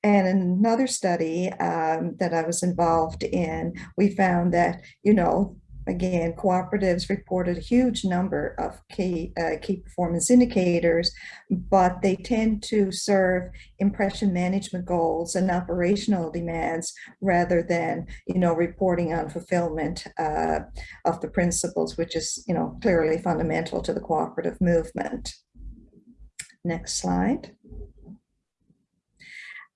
And another study um, that I was involved in, we found that, you know, again, cooperatives reported a huge number of key, uh, key performance indicators, but they tend to serve impression management goals and operational demands rather than, you know, reporting on fulfillment uh, of the principles, which is, you know, clearly fundamental to the cooperative movement. Next slide.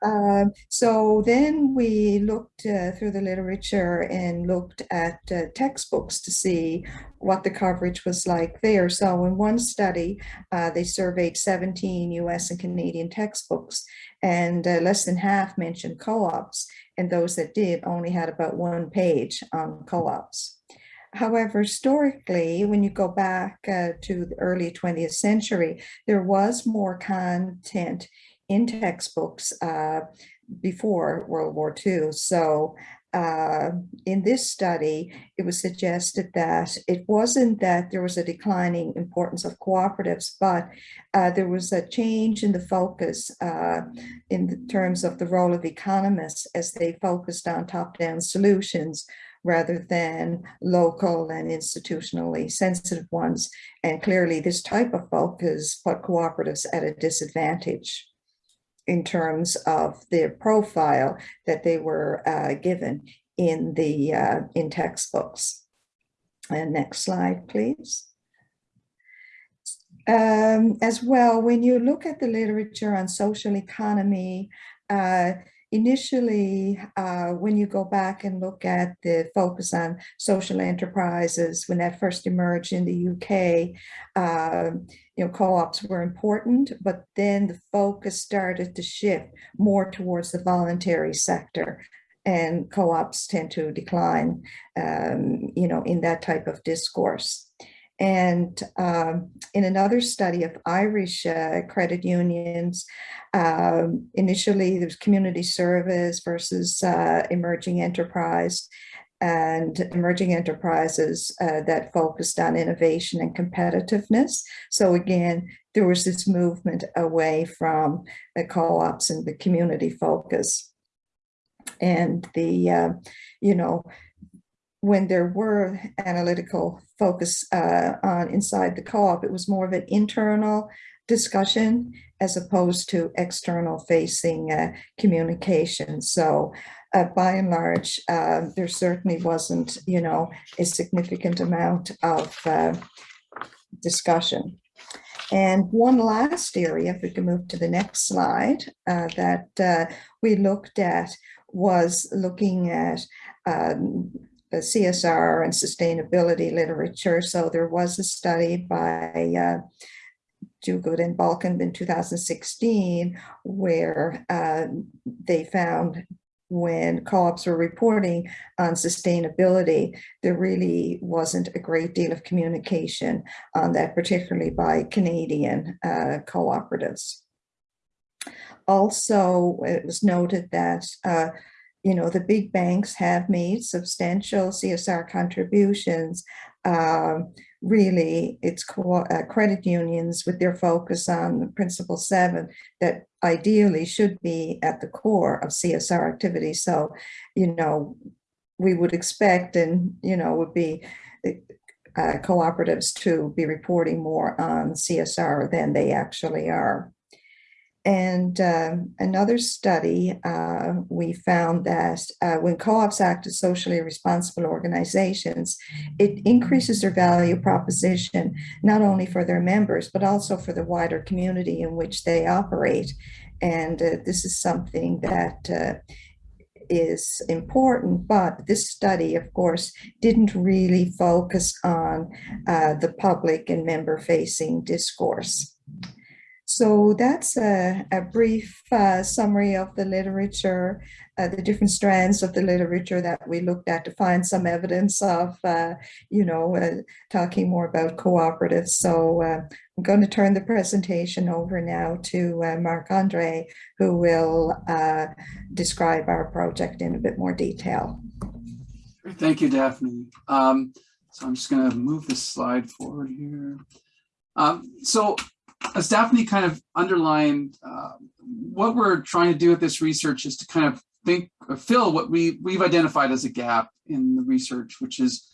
Um, so then we looked uh, through the literature and looked at uh, textbooks to see what the coverage was like there. So in one study, uh, they surveyed 17 US and Canadian textbooks and uh, less than half mentioned co-ops and those that did only had about one page on co-ops. However, historically, when you go back uh, to the early 20th century, there was more content in textbooks uh, before World War II. So uh, in this study, it was suggested that it wasn't that there was a declining importance of cooperatives, but uh, there was a change in the focus uh, in terms of the role of economists as they focused on top-down solutions rather than local and institutionally sensitive ones. And clearly this type of focus put cooperatives at a disadvantage in terms of their profile that they were uh, given in the uh, in textbooks. And next slide, please. Um, as well, when you look at the literature on social economy, uh, initially, uh, when you go back and look at the focus on social enterprises, when that first emerged in the UK, uh, you know, co-ops were important, but then the focus started to shift more towards the voluntary sector and co-ops tend to decline, um, you know, in that type of discourse. And um, in another study of Irish uh, credit unions, um, initially there was community service versus uh, emerging enterprise and emerging enterprises uh, that focused on innovation and competitiveness. So again, there was this movement away from the co-ops and the community focus. And the, uh, you know, when there were analytical focus uh, on inside the co-op, it was more of an internal discussion as opposed to external facing uh, communication. So uh, by and large, uh, there certainly wasn't, you know, a significant amount of uh, discussion. And one last area, if we can move to the next slide, uh, that uh, we looked at was looking at um, CSR and sustainability literature. So there was a study by uh, Duguid and Balkin in 2016 where uh, they found when co-ops were reporting on sustainability, there really wasn't a great deal of communication on that, particularly by Canadian uh, cooperatives. Also, it was noted that uh, you know, the big banks have made substantial CSR contributions. Um, really, it's uh, credit unions with their focus on principle seven that ideally should be at the core of CSR activity. So, you know, we would expect and, you know, would be uh, cooperatives to be reporting more on CSR than they actually are. And um, another study, uh, we found that uh, when co-ops act as socially responsible organizations, it increases their value proposition, not only for their members, but also for the wider community in which they operate. And uh, this is something that uh, is important, but this study, of course, didn't really focus on uh, the public and member-facing discourse. So that's a, a brief uh, summary of the literature, uh, the different strands of the literature that we looked at to find some evidence of, uh, you know, uh, talking more about cooperatives. So uh, I'm going to turn the presentation over now to uh, Marc-Andre, who will describe our project in a bit more detail. Thank you, Daphne. Um, so I'm just going to move this slide forward here. Um, so as Daphne kind of underlined, uh, what we're trying to do with this research is to kind of think, fill what we, we've identified as a gap in the research, which is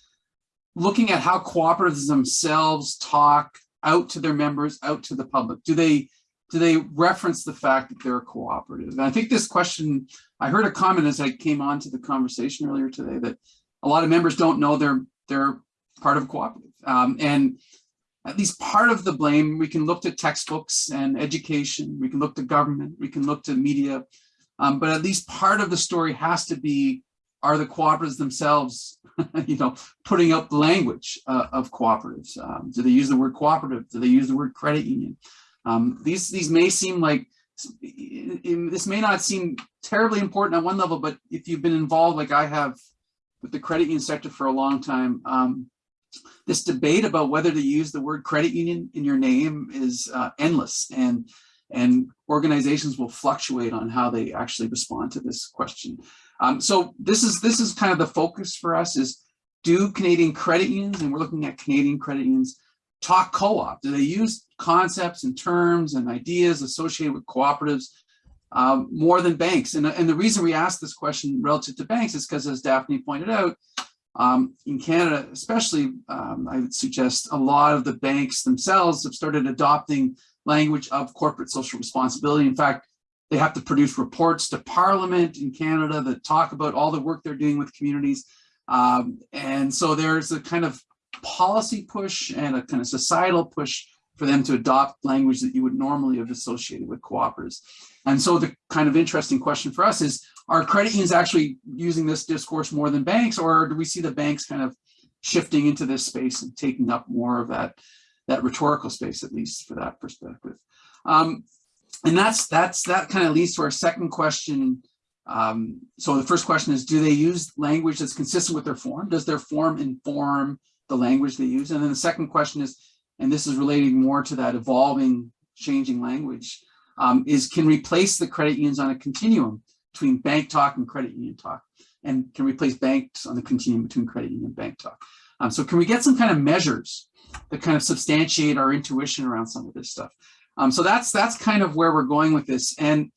looking at how cooperatives themselves talk out to their members, out to the public. Do they do they reference the fact that they're a cooperative? And I think this question, I heard a comment as I came on to the conversation earlier today that a lot of members don't know they're they're part of a cooperative. Um, and at least part of the blame, we can look to textbooks and education, we can look to government, we can look to media, um, but at least part of the story has to be, are the cooperatives themselves, [LAUGHS] you know, putting up the language uh, of cooperatives? Um, do they use the word cooperative? Do they use the word credit union? Um, these, these may seem like, this may not seem terribly important at one level, but if you've been involved like I have with the credit union sector for a long time, um, this debate about whether to use the word credit union in your name is uh, endless and and organizations will fluctuate on how they actually respond to this question. Um, so this is this is kind of the focus for us is do Canadian credit unions, and we're looking at Canadian credit unions, talk co-op? Do they use concepts and terms and ideas associated with cooperatives um, more than banks? And, and the reason we ask this question relative to banks is because as Daphne pointed out, um, in Canada, especially, um, I would suggest a lot of the banks themselves have started adopting language of corporate social responsibility. In fact, they have to produce reports to Parliament in Canada that talk about all the work they're doing with communities. Um, and so there's a kind of policy push and a kind of societal push for them to adopt language that you would normally have associated with cooperatives. And so the kind of interesting question for us is, are credit unions actually using this discourse more than banks, or do we see the banks kind of shifting into this space and taking up more of that, that rhetorical space, at least for that perspective? Um, and that's that's that kind of leads to our second question. Um, so the first question is, do they use language that's consistent with their form? Does their form inform the language they use? And then the second question is, and this is relating more to that evolving, changing language, um, is can replace the credit unions on a continuum between bank talk and credit union talk and can replace banks on the continuum between credit union and bank talk. Um, so can we get some kind of measures that kind of substantiate our intuition around some of this stuff? Um, so that's that's kind of where we're going with this. And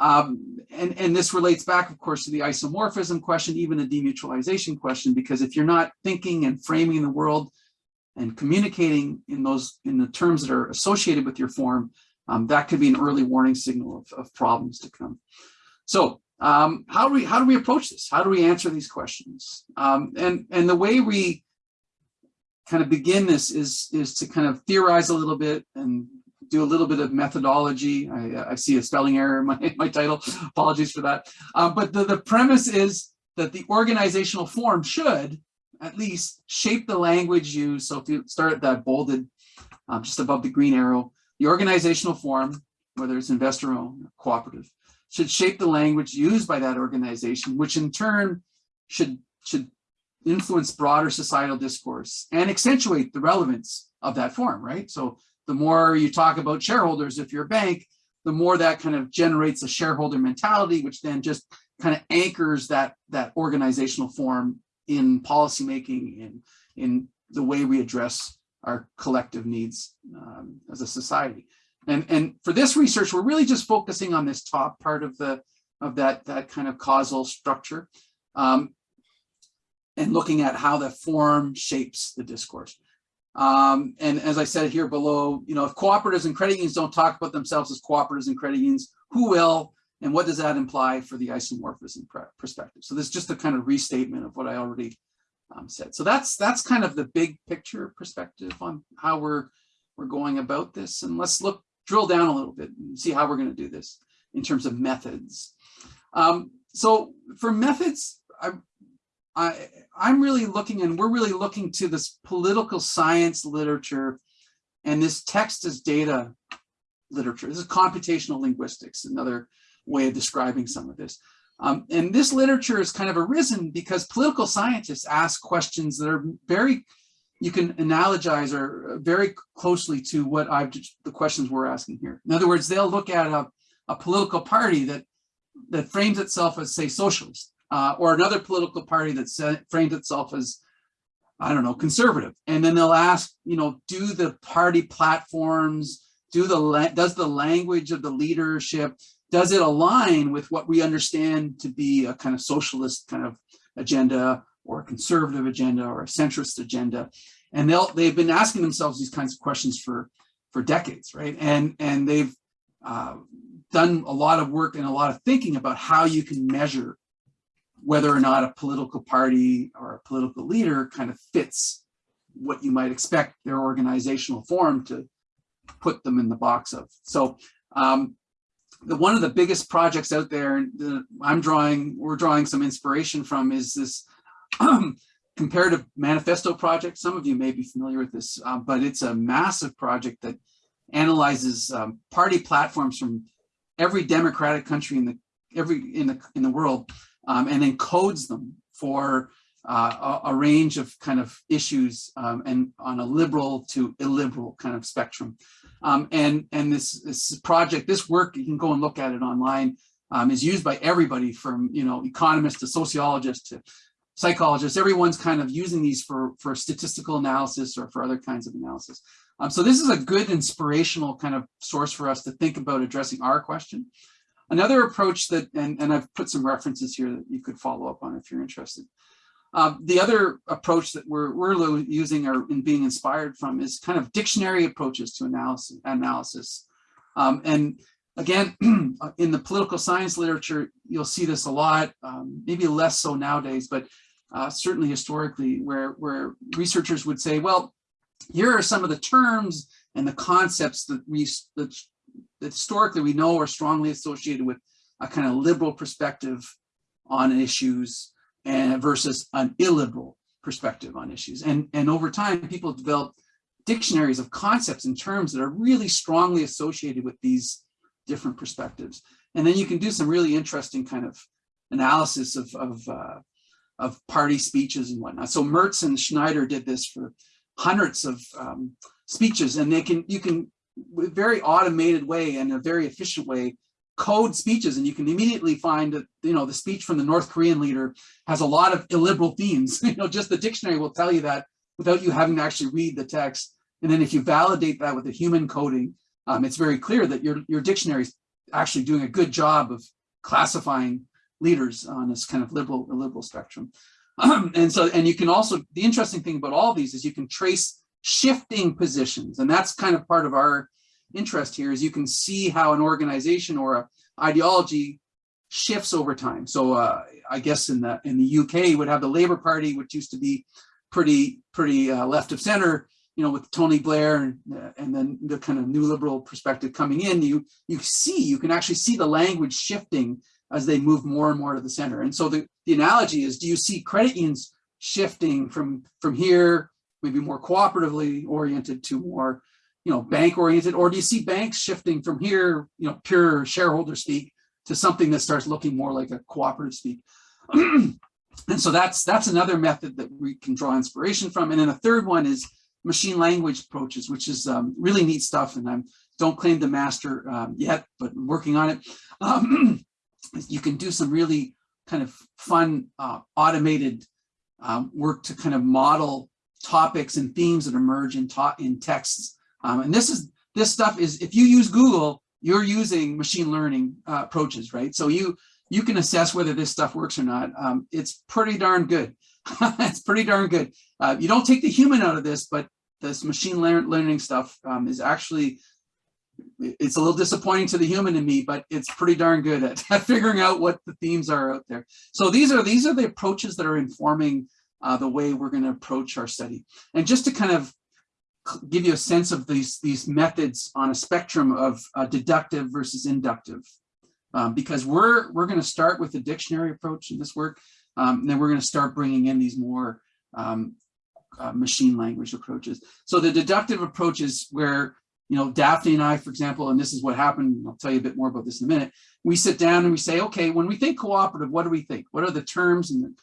Um, and, and this relates back, of course, to the isomorphism question, even the demutualization question, because if you're not thinking and framing the world and communicating in those in the terms that are associated with your form, um, that could be an early warning signal of, of problems to come. So um, how do we how do we approach this? How do we answer these questions? Um, and and the way we kind of begin this is is to kind of theorize a little bit and do a little bit of methodology. I, I see a spelling error in my, my title. Apologies for that. Um, but the, the premise is that the organizational form should at least shape the language used. So if you start at that bolded, um, just above the green arrow, the organizational form, whether it's investor owned cooperative, should shape the language used by that organization, which in turn should, should influence broader societal discourse and accentuate the relevance of that form, right? So the more you talk about shareholders, if you're a bank, the more that kind of generates a shareholder mentality, which then just kind of anchors that, that organizational form in policymaking, in, in the way we address our collective needs um, as a society. And, and for this research, we're really just focusing on this top part of the of that, that kind of causal structure um, and looking at how the form shapes the discourse. Um, and as I said here below, you know, if cooperatives and credit unions don't talk about themselves as cooperatives and credit unions, who will? And what does that imply for the isomorphism perspective? So this is just a kind of restatement of what I already um, said. So that's that's kind of the big picture perspective on how we're we're going about this. And let's look drill down a little bit and see how we're going to do this in terms of methods. Um, so for methods, I, I, I'm really looking and we're really looking to this political science literature and this text as data literature. This is computational linguistics, another way of describing some of this. Um, and this literature has kind of arisen because political scientists ask questions that are very, you can analogize or very closely to what I've the questions we're asking here. In other words, they'll look at a, a political party that that frames itself as say socialist uh, or another political party that frames itself as, I don't know, conservative. And then they'll ask, you know, do the party platforms, do the does the language of the leadership, does it align with what we understand to be a kind of socialist kind of agenda or a conservative agenda or a centrist agenda? And they'll they've been asking themselves these kinds of questions for for decades, right? And and they've uh, done a lot of work and a lot of thinking about how you can measure whether or not a political party or a political leader kind of fits what you might expect their organizational form to put them in the box of. So um, the one of the biggest projects out there that I'm drawing, we're drawing some inspiration from is this [CLEARS THROAT] comparative manifesto project. Some of you may be familiar with this, uh, but it's a massive project that analyzes um, party platforms from every democratic country in the every in the in the world um, and then codes them for uh, a, a, range of kind of issues um, and on a liberal to illiberal kind of spectrum. Um, and and this, this project, this work, you can go and look at it online, um, is used by everybody from, you know, economists to sociologists to psychologists. Everyone's kind of using these for, for statistical analysis or for other kinds of analysis. Um, so this is a good inspirational kind of source for us to think about addressing our question. Another approach that, and, and I've put some references here that you could follow up on if you're interested. Um, the other approach that we're, we're using or in being inspired from is kind of dictionary approaches to analysis. analysis. Um, and again, [CLEARS THROAT] in the political science literature, you'll see this a lot, um, maybe less so nowadays, but uh, certainly historically where, where researchers would say, well, here are some of the terms and the concepts that we that that historically we know are strongly associated with a kind of liberal perspective on issues and versus an illiberal perspective on issues. And, and over time, people develop dictionaries of concepts and terms that are really strongly associated with these different perspectives. And then you can do some really interesting kind of analysis of, of, uh, of party speeches and whatnot. So Mertz and Schneider did this for hundreds of um, speeches and they can, you can very automated way and a very efficient way code speeches and you can immediately find that you know the speech from the North Korean leader has a lot of illiberal themes [LAUGHS] you know just the dictionary will tell you that without you having to actually read the text and then if you validate that with a human coding um, it's very clear that your your dictionary is actually doing a good job of classifying leaders on this kind of liberal liberal spectrum. [CLEARS THROAT] and so, and you can also, the interesting thing about all these is you can trace shifting positions. And that's kind of part of our interest here is you can see how an organization or a ideology shifts over time. So uh, I guess in the in the UK would have the Labour Party, which used to be pretty pretty uh, left of center, you know, with Tony Blair and, uh, and then the kind of new liberal perspective coming in. You you see you can actually see the language shifting as they move more and more to the center. And so the, the analogy is, do you see credit unions shifting from from here, maybe more cooperatively oriented to more, you know, bank oriented, or do you see banks shifting from here, you know, pure shareholder speak to something that starts looking more like a cooperative speak. [CLEARS THROAT] and so that's that's another method that we can draw inspiration from. And then a third one is machine language approaches, which is um, really neat stuff. And I don't claim to master um, yet, but working on it. Um, [CLEARS THROAT] you can do some really kind of fun uh, automated um, work to kind of model topics and themes that emerge in, in texts. Um, and this is this stuff is if you use Google, you're using machine learning uh, approaches, right? So you you can assess whether this stuff works or not. Um, it's pretty darn good. [LAUGHS] it's pretty darn good. Uh, you don't take the human out of this, but this machine learning stuff um, is actually, it's a little disappointing to the human in me, but it's pretty darn good at, at, [LAUGHS] figuring out what the themes are out there. So these are these are the approaches that are informing uh, the way we're going to approach our study. And just to kind of give you a sense of these, these methods on a spectrum of uh, deductive versus inductive. Um, because we're, we're going to start with the dictionary approach in this work, um, and then we're going to start bringing in these more um, uh, machine language approaches. So the deductive approach is where, you know, Daphne and I, for example, and this is what happened, I'll tell you a bit more about this in a minute, we sit down and we say, okay, when we think cooperative, what do we think? What are the terms and the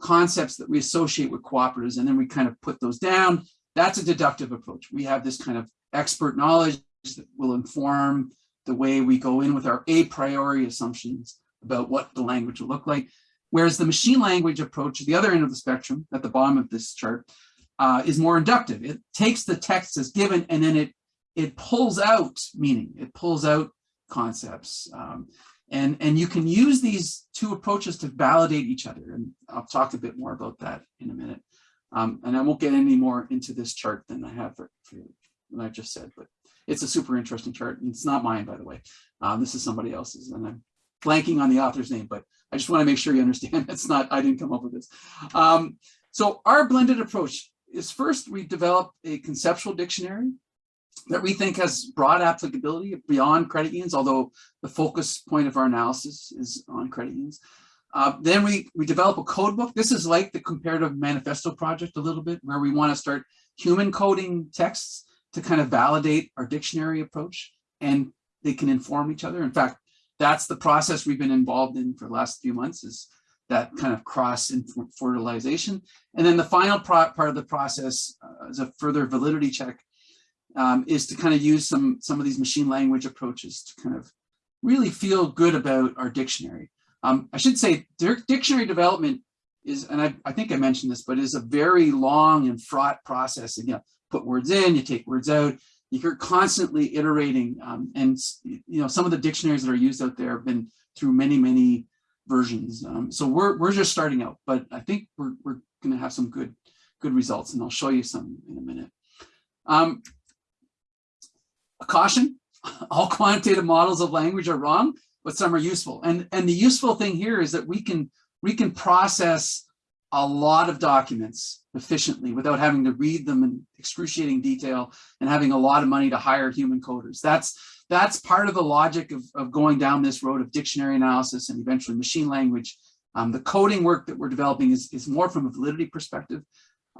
concepts that we associate with cooperatives? And then we kind of put those down that's a deductive approach. We have this kind of expert knowledge that will inform the way we go in with our a priori assumptions about what the language will look like. Whereas the machine language approach, the other end of the spectrum, at the bottom of this chart, uh, is more inductive. It takes the text as given and then it it pulls out meaning. It pulls out concepts. Um, and, and you can use these two approaches to validate each other. And I'll talk a bit more about that in a minute. Um, and I won't get any more into this chart than I have for, for what I just said, but it's a super interesting chart. It's not mine, by the way. Um, this is somebody else's, and I'm blanking on the author's name, but I just want to make sure you understand [LAUGHS] it's not, I didn't come up with this. Um, so our blended approach is first we develop a conceptual dictionary that we think has broad applicability beyond credit unions, although the focus point of our analysis is on credit unions. Uh, then we, we develop a code book. This is like the comparative manifesto project a little bit, where we want to start human coding texts to kind of validate our dictionary approach and they can inform each other. In fact, that's the process we've been involved in for the last few months is that kind of cross fertilization. And then the final part of the process uh, as a further validity check um, is to kind of use some, some of these machine language approaches to kind of really feel good about our dictionary. Um, I should say dictionary development is, and I, I, think I mentioned this, but is a very long and fraught process. And you know, put words in, you take words out, you're constantly iterating. Um, and you know, some of the dictionaries that are used out there have been through many, many versions. Um, so we're, we're just starting out, but I think we're, we're going to have some good, good results and I'll show you some in a minute. A caution, [LAUGHS] all quantitative models of language are wrong but some are useful. And, and the useful thing here is that we can, we can process a lot of documents efficiently without having to read them in excruciating detail and having a lot of money to hire human coders. That's, that's part of the logic of, of going down this road of dictionary analysis and eventually machine language. Um, the coding work that we're developing is, is more from a validity perspective.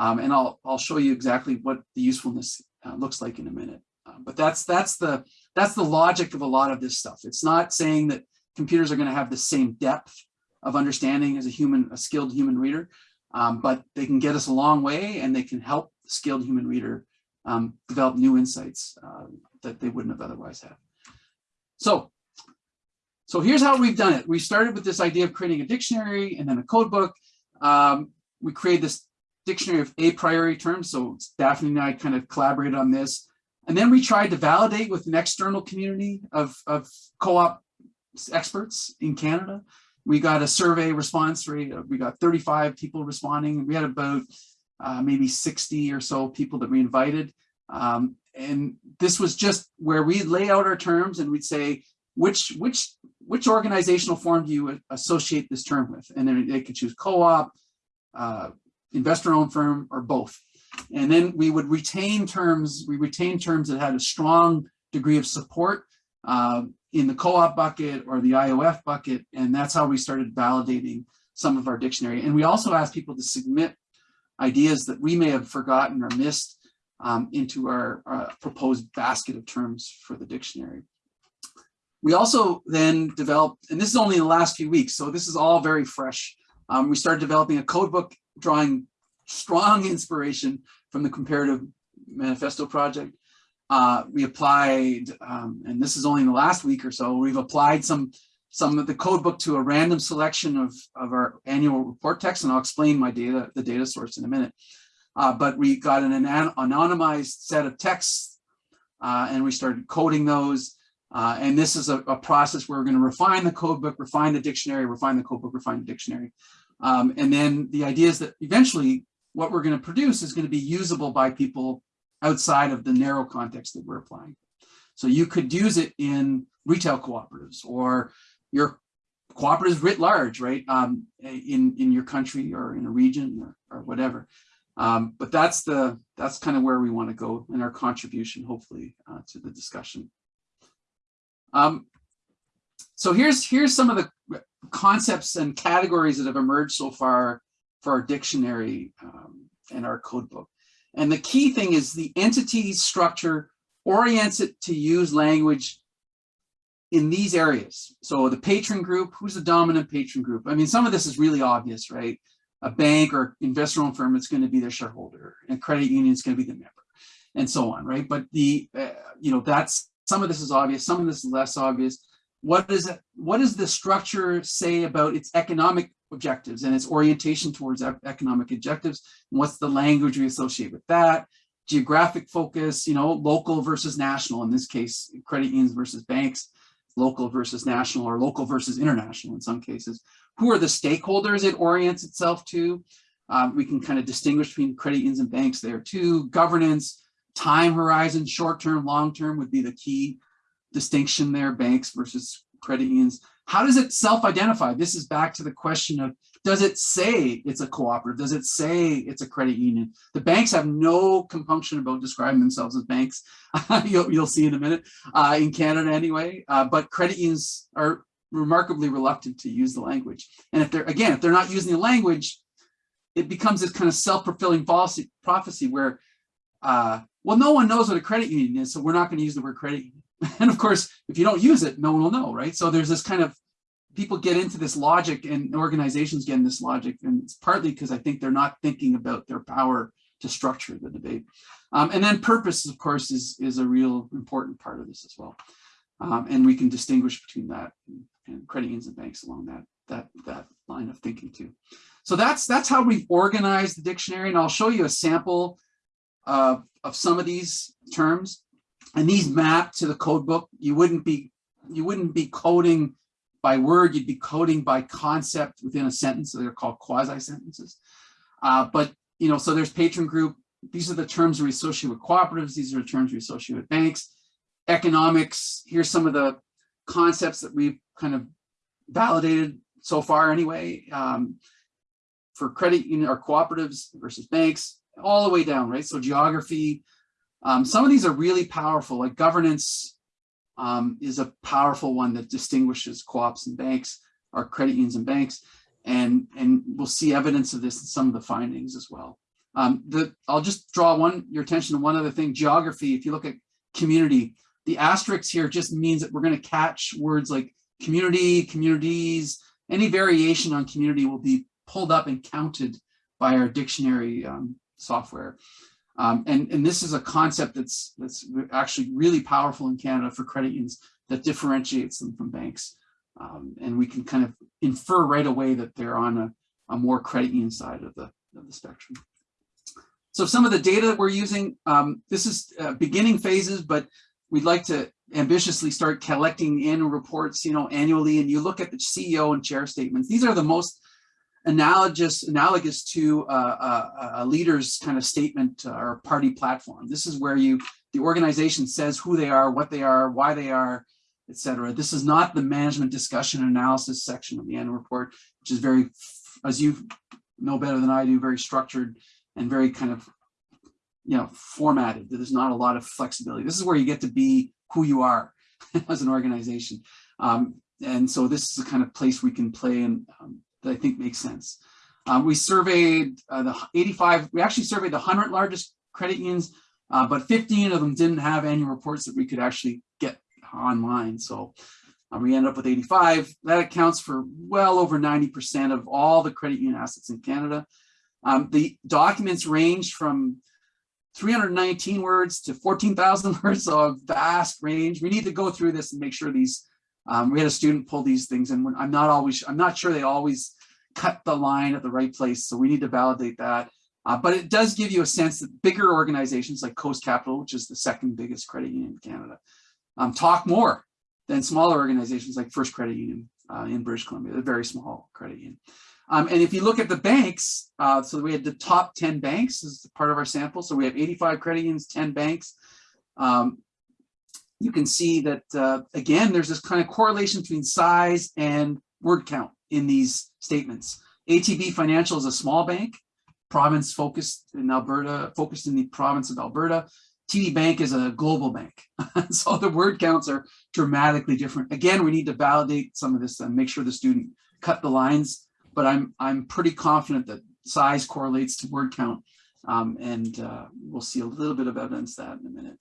Um, and I'll, I'll show you exactly what the usefulness uh, looks like in a minute. Uh, but that's, that's the, that's the logic of a lot of this stuff. It's not saying that computers are going to have the same depth of understanding as a human, a skilled human reader, um, but they can get us a long way and they can help the skilled human reader um, develop new insights uh, that they wouldn't have otherwise had. So, so here's how we've done it. We started with this idea of creating a dictionary and then a code book. Um, we created this dictionary of a priori terms. So Daphne and I kind of collaborated on this. And then we tried to validate with an external community of, of co-op experts in Canada. We got a survey response rate. We got 35 people responding. We had about uh, maybe 60 or so people that we invited. Um, and this was just where we lay out our terms and we'd say, which which which organizational form do you associate this term with? And then they could choose co-op, uh, investor-owned firm, or both. And then we would retain terms, we retain terms that had a strong degree of support uh, in the co-op bucket or the IOF bucket. And that's how we started validating some of our dictionary. And we also asked people to submit ideas that we may have forgotten or missed um, into our uh, proposed basket of terms for the dictionary. We also then developed, and this is only in the last few weeks, so this is all very fresh. Um, we started developing a code book drawing strong inspiration from the Comparative Manifesto Project. Uh, we applied, um, and this is only in the last week or so, we've applied some some of the code book to a random selection of, of our annual report text, and I'll explain my data, the data source in a minute. Uh, but we got an, an anonymized set of texts uh, and we started coding those. Uh, and this is a, a, process where we're going to refine the code book, refine the dictionary, refine the code book, refine the dictionary. Um, and then the idea is that eventually what we're going to produce is going to be usable by people outside of the narrow context that we're applying. So you could use it in retail cooperatives or your cooperatives writ large, right? Um, in, in your country or in a region or, or whatever. Um, but that's the that's kind of where we want to go in our contribution, hopefully, uh, to the discussion. Um, so here's here's some of the concepts and categories that have emerged so far for our dictionary um, and our code book. And the key thing is the entity structure orients it to use language in these areas. So the patron group, who's the dominant patron group? I mean, some of this is really obvious, right? A bank or investor-owned firm is going to be their shareholder, and credit union is going to be the member, and so on, right? But the, uh, you know, that's some of this is obvious, some of this is less obvious. What is it? What does the structure say about its economic objectives and its orientation towards economic objectives? And what's the language we associate with that? Geographic focus, you know, local versus national. In this case, credit unions versus banks local versus national or local versus international in some cases. Who are the stakeholders it orients itself to? Um, we can kind of distinguish between credit unions and banks there too. Governance, time horizon, short-term, long-term would be the key distinction there, banks versus credit unions. How does it self-identify? This is back to the question of, does it say it's a cooperative? Does it say it's a credit union? The banks have no compunction about describing themselves as banks. [LAUGHS] you'll, you'll, see in a minute, uh, in Canada anyway. Uh, but credit unions are remarkably reluctant to use the language. And if they're, again, if they're not using the language, it becomes this kind of self-fulfilling prophecy where, uh, well, no one knows what a credit union is, so we're not going to use the word credit union. [LAUGHS] And of course, if you don't use it, no one will know, right? So there's this kind of, people get into this logic and organizations get in this logic. And it's partly because I think they're not thinking about their power to structure the debate. Um, and then purpose, of course, is, is a real important part of this as well. Um, and we can distinguish between that and, and credit unions and banks along that, that, that line of thinking too. So that's, that's how we've organized the dictionary. And I'll show you a sample uh, of some of these terms and these map to the code book. You wouldn't be you wouldn't be coding by word, you'd be coding by concept within a sentence. So they're called quasi sentences. Uh, but you know, so there's patron group. These are the terms we associate with cooperatives. These are the terms we associate with banks. Economics. Here's some of the concepts that we've kind of validated so far anyway. Um, for credit union or cooperatives versus banks, all the way down, right? So geography, um, some of these are really powerful, like governance um, is a powerful one that distinguishes co-ops and banks, or credit unions and banks, and, and we'll see evidence of this in some of the findings as well. Um, the, I'll just draw one your attention to one other thing, geography. If you look at community, the asterisk here just means that we're going to catch words like community, communities, any variation on community will be pulled up and counted by our dictionary um, software. Um, and, and this is a concept that's, that's actually really powerful in Canada for credit unions that differentiates them from banks. Um, and we can kind of infer right away that they're on a, a more credit union side of the, of the spectrum. So some of the data that we're using, um, this is uh, beginning phases, but we'd like to ambitiously start collecting annual reports, you know, annually, and you look at the CEO and chair statements. These are the most analogous analogous to a, a leader's kind of statement uh, or party platform. This is where you the organization says who they are, what they are, why they are, etc. This is not the management discussion and analysis section of the annual report, which is very, as you know better than I do, very structured and very kind of, you know, formatted. There's not a lot of flexibility. This is where you get to be who you are [LAUGHS] as an organization. Um, and so this is the kind of place we can play and um, that I think makes sense. Um, we surveyed uh, the 85, we actually surveyed the 100 largest credit unions, uh, but 15 of them didn't have annual reports that we could actually get online. So uh, we ended up with 85. That accounts for well over 90% of all the credit union assets in Canada. Um, the documents range from 319 words to 14,000 [LAUGHS] words, so a vast range. We need to go through this and make sure these, um, we had a student pull these things and I'm not always, I'm not sure they always cut the line at the right place. So we need to validate that. Uh, but it does give you a sense that bigger organizations like Coast Capital, which is the second biggest credit union in Canada, um, talk more than smaller organizations like First Credit Union uh, in British Columbia, a very small credit union. Um, and if you look at the banks, uh, so we had the top 10 banks as part of our sample. So we have 85 credit unions, 10 banks. Um, you can see that, uh, again, there's this kind of correlation between size and word count in these statements. ATB Financial is a small bank, province focused in Alberta, focused in the province of Alberta. TD Bank is a global bank. [LAUGHS] so the word counts are dramatically different. Again, we need to validate some of this and make sure the student cut the lines, but I'm, I'm pretty confident that size correlates to word count. Um, and uh, we'll see a little bit of evidence that in a minute.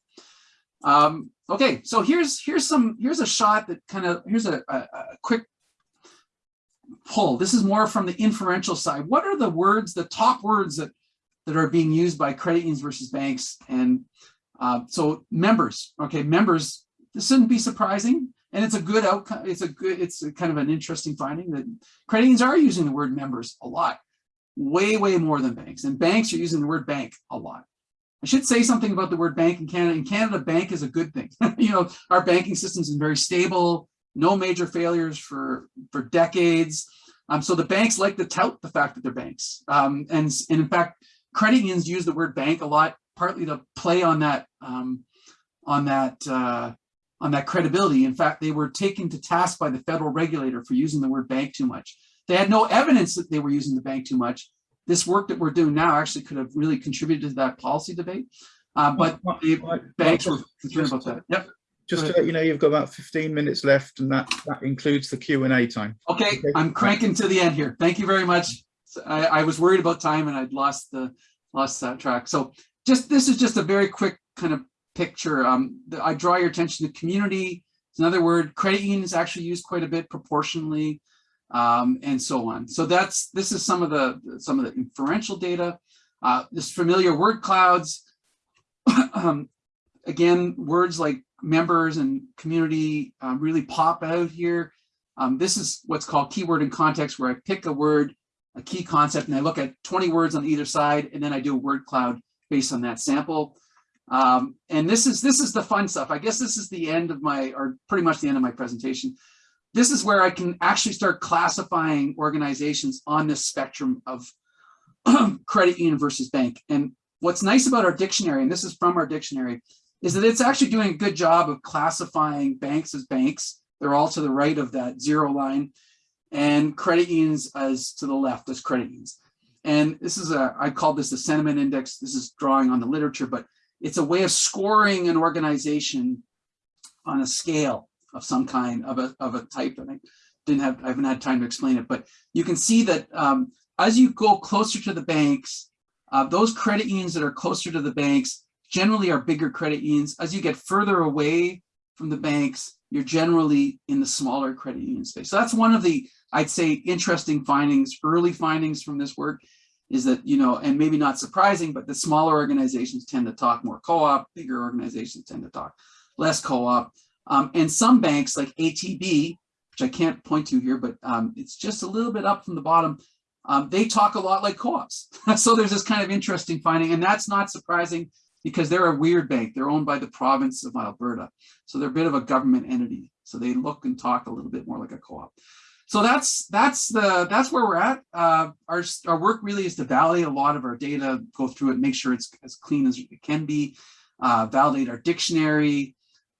Um, okay, so here's here's some here's a shot that kind of here's a, a, a quick pull. This is more from the inferential side. What are the words, the top words that that are being used by credit unions versus banks? And uh, so members, okay, members, this shouldn't be surprising. And it's a good outcome. It's a good, it's a kind of an interesting finding that credit unions are using the word members a lot, way, way more than banks. And banks are using the word bank a lot. I should say something about the word bank in Canada. In Canada, bank is a good thing. [LAUGHS] you know, our banking system is very stable, no major failures for, for decades. Um, so the banks like to tout the fact that they're banks. Um, and, and in fact, credit unions use the word bank a lot partly to play on that um, on that uh, on that credibility. In fact, they were taken to task by the federal regulator for using the word bank too much. They had no evidence that they were using the bank too much. This work that we're doing now actually could have really contributed to that policy debate. Uh, but the banks were concerned about that. Yep. Just to let you know, you've got about 15 minutes left and that, that includes the Q&A time. Okay, okay, I'm cranking to the end here. Thank you very much. I, I was worried about time and I'd lost the lost that track. So just this is just a very quick kind of picture. Um, I draw your attention to community. It's another word. Credit union is actually used quite a bit proportionally, um, and so on. So that's this is some of the some of the inferential data. Uh, this familiar word clouds. [CLEARS THROAT] um, again, words like members and community um, really pop out here. Um, this is what's called keyword in context, where I pick a word, a key concept, and I look at 20 words on either side, and then I do a word cloud based on that sample. Um, and this is this is the fun stuff. I guess this is the end of my, or pretty much the end of my presentation. This is where I can actually start classifying organizations on this spectrum of [CLEARS THROAT] credit union versus bank. And what's nice about our dictionary, and this is from our dictionary, is that it's actually doing a good job of classifying banks as banks. They're all to the right of that zero line and credit unions as to the left as credit unions. And this is a, I call this the sentiment index. This is drawing on the literature, but it's a way of scoring an organization on a scale of some kind of a, of a type. And I didn't have, I haven't had time to explain it, but you can see that um, as you go closer to the banks, uh, those credit unions that are closer to the banks generally are bigger credit unions. As you get further away from the banks, you're generally in the smaller credit union space. So that's one of the, I'd say, interesting findings, early findings from this work is that, you know, and maybe not surprising, but the smaller organizations tend to talk more co-op, bigger organizations tend to talk less co-op. Um, and some banks like ATB, which I can't point to here, but um, it's just a little bit up from the bottom, um, they talk a lot like co-ops. [LAUGHS] so there's this kind of interesting finding, and that's not surprising. because they're a weird bank. They're owned by the province of Alberta. So they're a bit of a government entity. So they look and talk a little bit more like a co-op. So that's that's the that's where we're at. Uh, our our work really is to validate a lot of our data, go through it, make sure it's as clean as it can be, uh, validate our dictionary,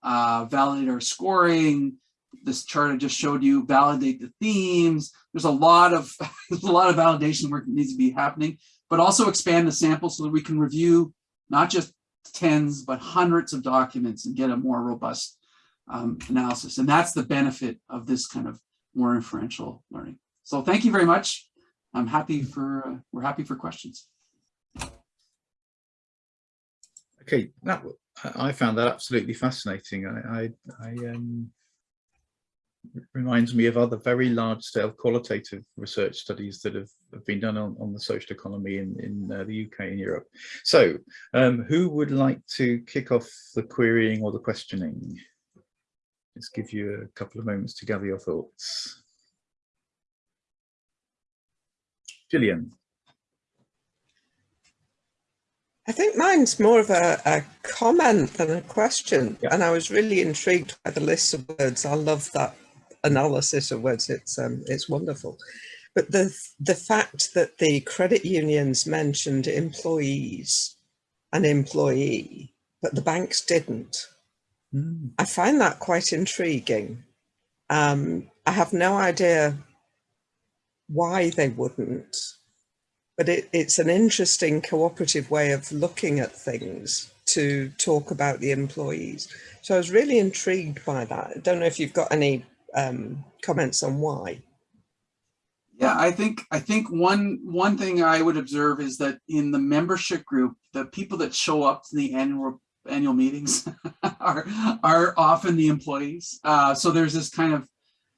uh, validate our scoring. This chart I just showed you, validate the themes. There's a lot of [LAUGHS] there's a lot of validation work that needs to be happening, but also expand the sample so that we can review not just tens but hundreds of documents and get a more robust um, analysis. And that's the benefit of this kind of more inferential learning. So thank you very much. I'm happy for, uh, we're happy for questions. Okay, that I found that absolutely fascinating. I, I, I um, reminds me of other very large scale qualitative research studies that have, have been done on, on the social economy in, in uh, the UK and Europe. So um, who would like to kick off the querying or the questioning? Let's give you a couple of moments to gather your thoughts. Gillian. I think mine's more of a, a comment than a question. Yeah. And I was really intrigued by the list of words. I love that analysis of words. It's um, it's wonderful. But the the fact that the credit unions mentioned employees and employee, but the banks didn't. Mm. I find that quite intriguing. Um, I have no idea why they wouldn't, but it, it's an interesting cooperative way of looking at things to talk about the employees. So I was really intrigued by that. I don't know if you've got any um, comments on why. Yeah, I think I think one one thing I would observe is that in the membership group, the people that show up to the annual annual meetings [LAUGHS] are are often the employees. Uh, so there's this kind of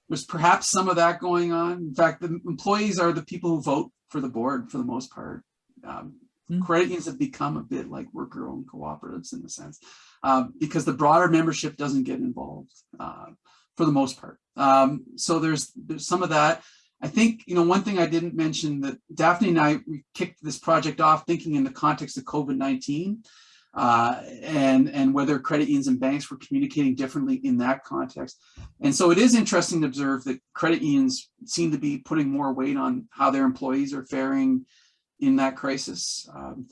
there's perhaps some of that going on. In fact, the employees are the people who vote for the board for the most part. Um, mm. Credit unions have become a bit like worker-owned cooperatives in a sense, um, because the broader membership doesn't get involved uh, for the most part. Um, so there's there's some of that. I think, you know, one thing I didn't mention that Daphne and I, we kicked this project off thinking in the context of COVID-19 uh, and, and whether credit unions and banks were communicating differently in that context. And so it is interesting to observe that credit unions seem to be putting more weight on how their employees are faring in that crisis um,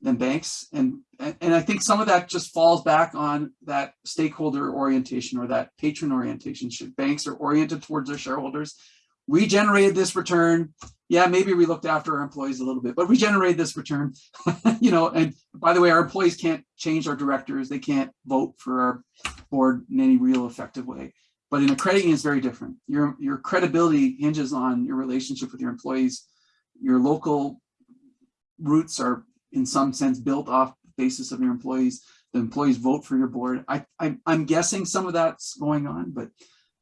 than banks. And, and I think some of that just falls back on that stakeholder orientation or that patron orientation. Should banks are oriented towards their shareholders we generated this return. Yeah, maybe we looked after our employees a little bit, but we generated this return, [LAUGHS] you know, and by the way, our employees can't change our directors. They can't vote for our board in any real effective way. But in a credit union, it's very different. Your, your credibility hinges on your relationship with your employees. Your local roots are in some sense built off the basis of your employees. The employees vote for your board. I, I, I'm guessing some of that's going on, but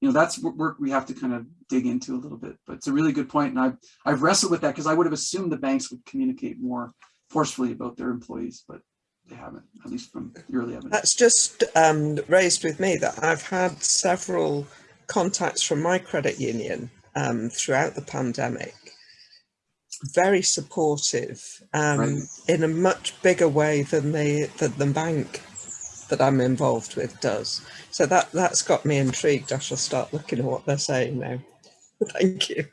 you know, that's work we have to kind of dig into a little bit, but it's a really good point. And I've, I've wrestled with that because I would have assumed the banks would communicate more forcefully about their employees, but they haven't, at least from the early evidence. That's just um, raised with me that I've had several contacts from my credit union um, throughout the pandemic. Very supportive um, right. in a much bigger way than the, than the bank that I'm involved with does. So that, that's got me intrigued. I shall start looking at what they're saying now. [LAUGHS] Thank you.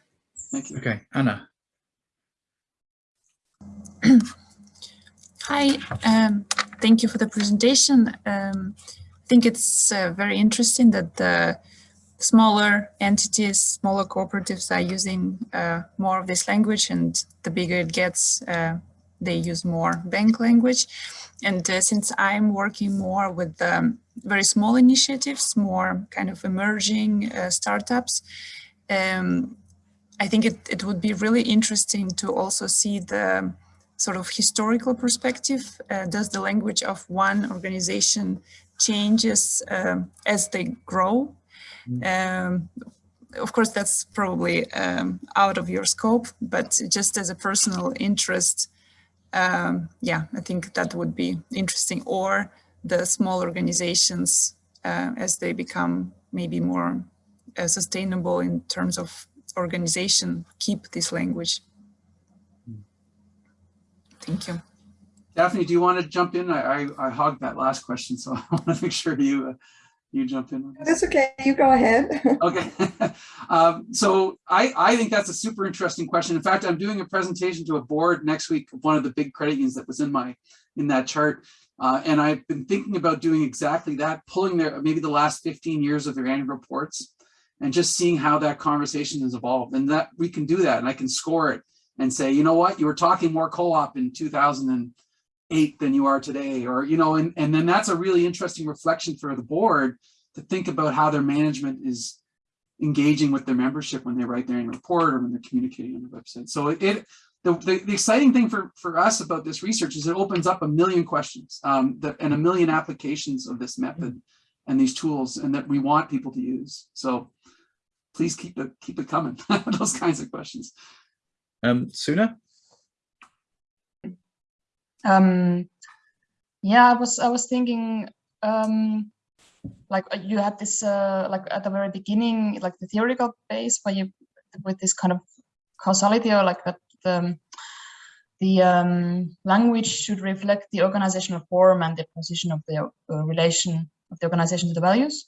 Thank you. Okay, Anna. [CLEARS THROAT] Hi, um, thank you for the presentation. Um, I think it's uh, very interesting that the smaller entities, smaller cooperatives are using uh, more of this language and the bigger it gets, uh, they use more bank language. And uh, since I'm working more with um, very small initiatives, more kind of emerging uh, startups, um, I think it, it would be really interesting to also see the sort of historical perspective. Uh, does the language of one organization changes um, as they grow? Mm. of course, that's probably um, out of your scope, but just as a personal interest, um, yeah, I think that would be interesting. Or the small organizations uh, as they become maybe more uh, sustainable in terms of organization, keep this language. Thank you. Daphne, do you want to jump in? I, I, I hogged that last question, so [LAUGHS] I want to make sure you, uh, you jump in. That's okay, you go ahead. [LAUGHS] Okay, [LAUGHS] um, so I, I think that's a super interesting question. In fact, I'm doing a presentation to a board next week of one of the big credit unions that was in my in that chart. Uh, and I've been thinking about doing exactly that, pulling their maybe the last 15 years of their annual reports and just seeing how that conversation has evolved. And that we can do that and I can score it and say, you know what, you were talking more co-op in 2008 than you are today, or, you know, and, and then that's a really interesting reflection for the board to think about how their management is engaging with their membership when they write their annual report or when they're communicating on the website. So it, it the, the, the exciting thing for, for us about this research is it opens up a million questions um, and a million applications of this method and these tools and that we want people to use. So please keep it keep it coming, [LAUGHS] those kinds of questions. Um, Suna? Um, yeah, I was I was thinking um, like uh, you had this uh, like at the very beginning, like the theoretical base where you with this kind of causality or like that the the um, language should reflect the organizational form and the position of the uh, relation of the organization to the values.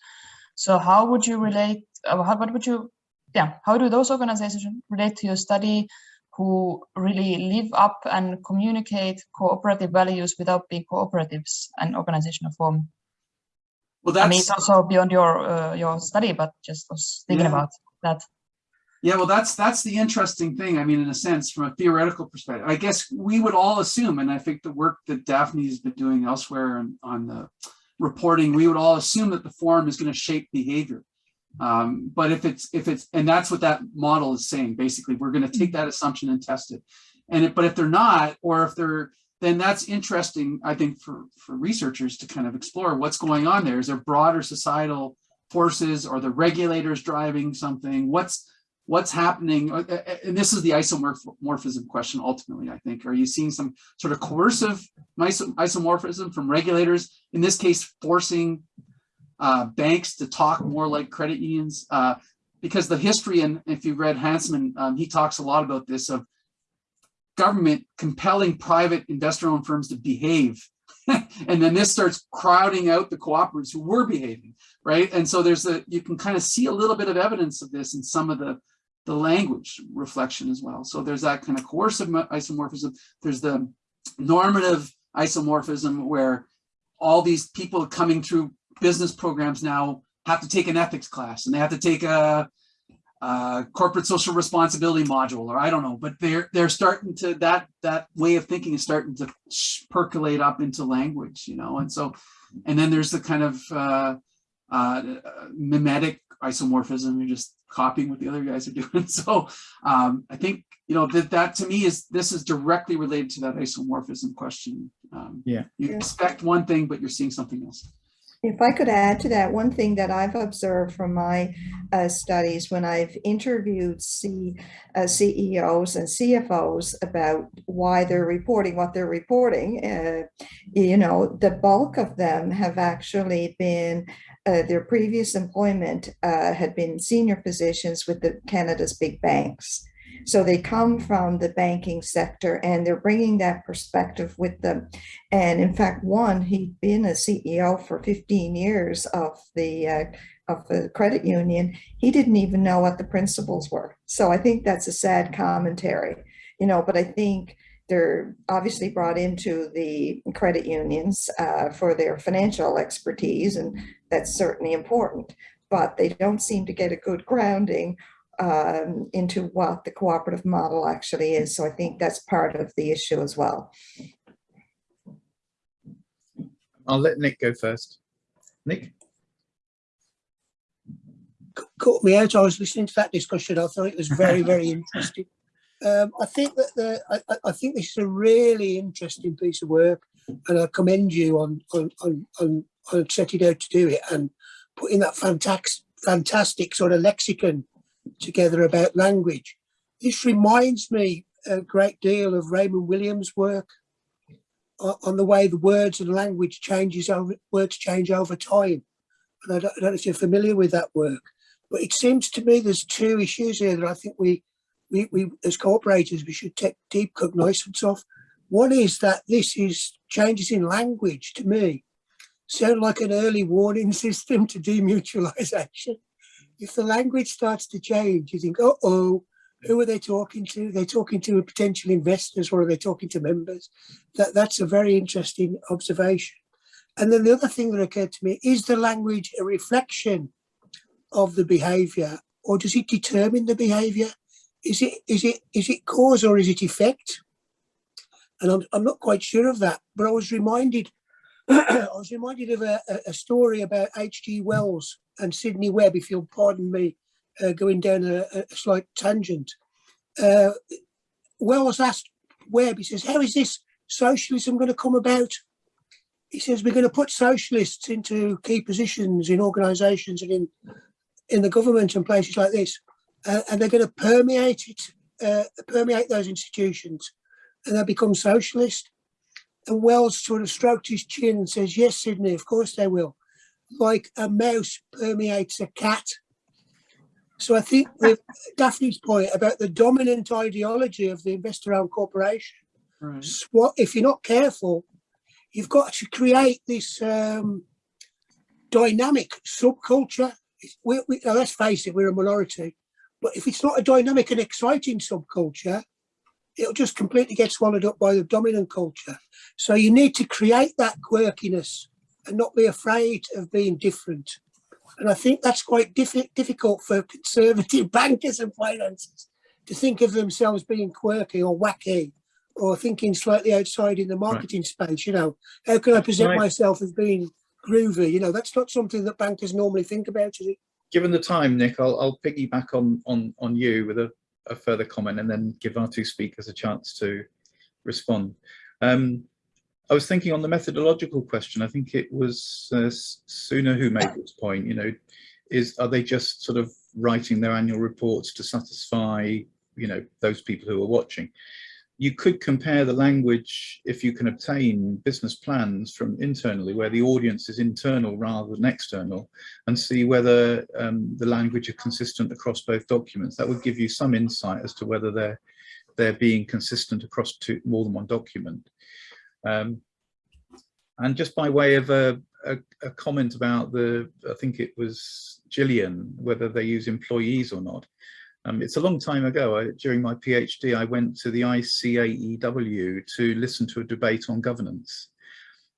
So how would you relate? Uh, how, what would you? Yeah, how do those organizations relate to your study? Who really live up and communicate cooperative values without being cooperatives and organizational form? Well, I mean, it's also beyond your uh, your study, but just was thinking Yeah. about that. Yeah, well, that's that's the interesting thing. I mean, in a sense, from a theoretical perspective, I guess we would all assume, and I think the work that Daphne has been doing elsewhere on, on the reporting, we would all assume that the form is going to shape behavior. Um, but if it's if it's and that's what that model is saying. Basically, we're going to take that assumption and test it. And it, but if they're not, or if they're then that's interesting, I think, for for researchers to kind of explore what's going on there. Is there broader societal forces or the regulators driving something? What's what's happening uh, uh, and this is the isomorphism question ultimately i think are you seeing some sort of coercive iso- isomorphism from regulators in this case forcing uh, banks to talk more like credit unions. Uh, because the history and if you read Hansmann, um, he talks a lot about this of government compelling private investor-owned firms to behave. [LAUGHS] And then this starts crowding out the cooperatives who were behaving right? And so there's a you can kind of see a little bit of evidence of this in some of the the language reflection as well. So there's that kind of coercive isomorphism. There's the normative isomorphism where all these people coming through business programs now have to take an ethics class and they have to take a, a corporate social responsibility module or I don't know, but they're they're starting to that that way of thinking is starting to percolate up into language, you know, and so and then there's the kind of uh, uh, mimetic isomorphism. You're just copying what the other guys are [LAUGHS] doing. So um, I think you know that that to me is this is directly related to that isomorphism question. Um, Yeah. You Yeah. expect one thing, but you're seeing something else. If I could add to that, one thing that I've observed from my uh, studies when I've interviewed C, uh, CEOs and CFOs about why they're reporting what they're reporting, uh, you know, the bulk of them have actually been, uh, their previous employment uh, had been senior positions with the Canada's big banks. So they come from the banking sector and they're bringing that perspective with them. And in fact, one, he'd been a CEO for 15 years of the uh, of the credit union. He didn't even know what the principles were. So I think that's a sad commentary, you know. But I think they're obviously brought into the credit unions uh, for their financial expertise, and that's certainly important. But they don't seem to get a good grounding um, into what the cooperative model actually is. So I think that's part of the issue as well. I'll let Nick go first. Nick? caught me out. I was listening to that discussion. I thought it was very, [LAUGHS] very interesting. Um, I think that the I, I- I think this is a really interesting piece of work, and I commend you on on on, on, on setting out to do it and putting that fantastic fantastic sort of lexicon together about language. This reminds me a great deal of Raymond Williams' work on the way the words and language changes over words change over time. And I don't, I don't know if you're familiar with that work, but it seems to me there's two issues here that I think we, we, we as cooperators, we should take deep cognizance of. One is that this is changes in language to me. Sound like an early warning [LAUGHS] system to demutualization. If the language starts to change, you think, uh oh, who are they talking to? They're talking to potential investors or are they talking to members? That, that's a very interesting observation. And then the other thing that occurred to me, is the language a reflection of the behavior or does it determine the behavior? Is it, is it, is it cause or is it effect? And I'm, I'm not quite sure of that, but I was reminded, [CLEARS THROAT] I was reminded of a, a story about H.G. Wells and Sidney Webb, if you'll pardon me, uh, going down a, a slight tangent. Uh, Wells asked Webb, he says, how is this socialism going to come about? He says, we're going to put socialists into key positions in organisations and in, in the government and places like this, uh, and they're going to permeate it, uh, permeate those institutions, and they'll become socialist. And Wells sort of stroked his chin and says, yes, Sidney, of course they will. Like a mouse permeates a cat so I think [LAUGHS] with Daphne's point about the dominant ideology of the investor-owned corporation, Right. if you're not careful, you've got to create this um, dynamic subculture. We, we, now let's face it, we're a minority, but if it's not a dynamic and exciting subculture, it'll just completely get swallowed up by the dominant culture. So you need to create that quirkiness and not be afraid of being different. And I think that's quite diffi difficult for conservative [LAUGHS] bankers and financiers to think of themselves being quirky or wacky or thinking slightly outside in the marketing right. space. You know, how can I present right. myself as being groovy? You know, that's not something that bankers normally think about, is it? Given the time, Nick, I'll, I'll piggyback on, on, on you with a, a further comment and then give our two speakers a chance to respond. Um, I was thinking on the methodological question, I think it was uh, Suna who made this point, you know, is are they just sort of writing their annual reports to satisfy, you know, those people who are watching? You could compare the language if you can obtain business plans from internally where the audience is internal rather than external and see whether um, the language is consistent across both documents. That would give you some insight as to whether they're they're being consistent across two, more than one document. Um, and just by way of a, a, a, comment about the, I think it was Gillian, whether they use employees or not. Um, it's a long time ago, I, during my PhD, I went to the ICAEW to listen to a debate on governance.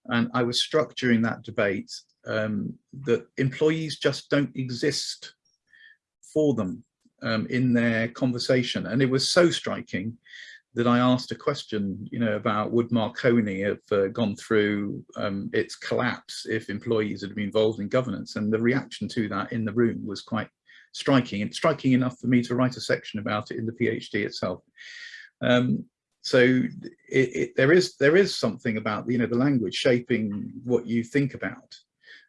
And I was struck during that debate um, that employees just don't exist for them um, in their conversation. And it was so striking that I asked a question, you know, about would Marconi have uh, gone through um, its collapse if employees had been involved in governance, and the reaction to that in the room was quite striking, and striking enough for me to write a section about it in the PhD itself. Um, so it, it, there is there is something about you know the language shaping what you think about,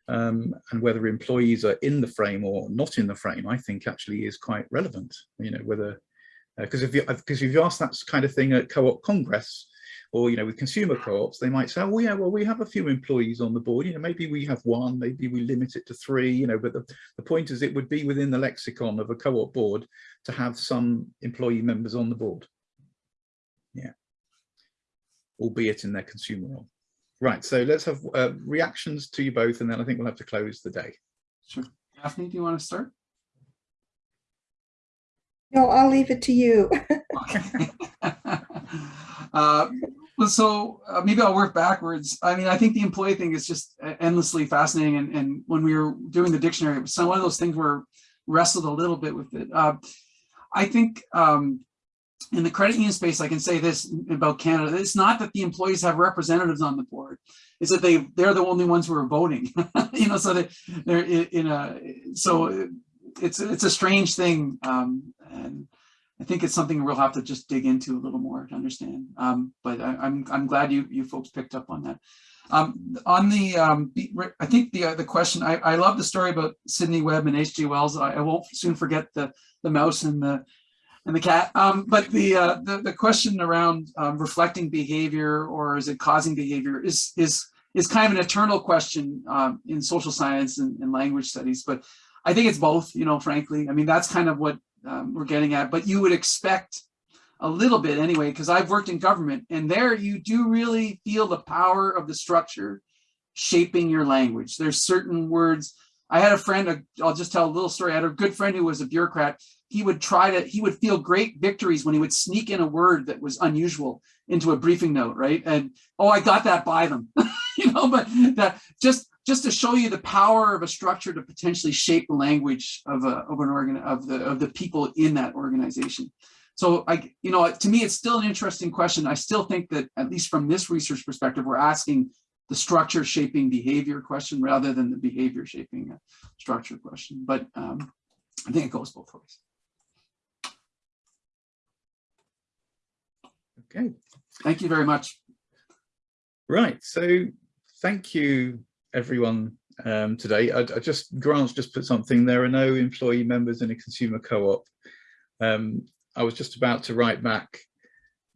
um, and whether employees are in the frame or not in the frame. I think actually is quite relevant. You know whether because uh, if you because if you ask that kind of thing at co-op congress or you know with consumer co-ops they might say oh yeah well we have a few employees on the board. You know maybe we have one maybe we limit it to three you know but the, the point is it would be within the lexicon of a co-op board to have some employee members on the board. Yeah. Albeit in their consumer role. Right so let's have uh, reactions to you both and then i think we'll have to close the day. Sure. Daphne do you want to start? No, I'll leave it to you. okay. [LAUGHS] uh, so uh, maybe I'll work backwards. I mean, I think the employee thing is just endlessly fascinating. And, and when we were doing the dictionary, it was one of those things where wrestled a little bit with it. Uh, I think um, in the credit union space, I can say this about Canada. It's not that the employees have representatives on the board. It's that they, they're the only ones who are voting, [LAUGHS] you know, so they, they're in a, so it's, it's a strange thing. Um, and I think it's something we'll have to just dig into a little more to understand. Um, but I, am I'm, I'm glad you you folks picked up on that. Um, on the um, I think the uh, the question I, I love the story about Sidney Webb and H.G. Wells. I, I, won't soon forget the the mouse and the and the cat. Um, but the, uh, the the question around um, reflecting behavior or is it causing behavior is is is kind of an eternal question um, in social science and, and language studies. But I think it's both. You know, frankly, I mean that's kind of what um, we're getting at, but you would expect a little bit anyway, because I've worked in government and there you do really feel the power of the structure shaping your language. There's certain words. I had a friend, I'll just tell a little story. I had a good friend who was a bureaucrat. He would try to, he would feel great victories when he would sneak in a word that was unusual into a briefing note, right? And, oh, I got that by them, [LAUGHS] you know, but that just, just to show you the power of a structure to potentially shape the language of a, of an organ, of the, of the people in that organization. So I, you know, to me, it's still an interesting question. I still think that at least from this research perspective, we're asking the structure shaping behavior question rather than the behavior shaping structure question. But um, I think it goes both ways. Okay. Thank you very much. Right. So thank you, everyone, um, today. I, I, just, Grant's just put something, there are no employee members in a consumer co-op. Um, I was just about to write back,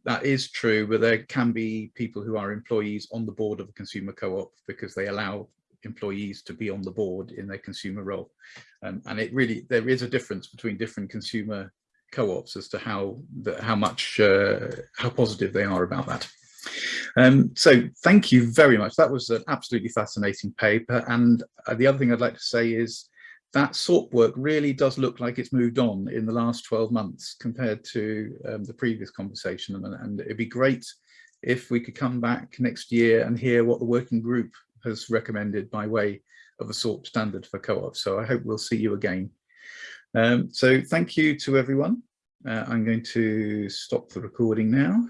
that is true, but there can be people who are employees on the board of a consumer co-op because they allow employees to be on the board in their consumer role. Um, and it really, there is a difference between different consumer co-ops as to how the, how much uh, how positive they are about that. Um, so thank you very much. That was an absolutely fascinating paper. And uh, the other thing I'd like to say is that SORP work really does look like it's moved on in the last 12 months compared to um, the previous conversation. And, and it'd be great if we could come back next year and hear what the working group has recommended by way of a SORP standard for co-ops. So I hope we'll see you again. Um, so thank you to everyone. Uh, I'm going to stop the recording now.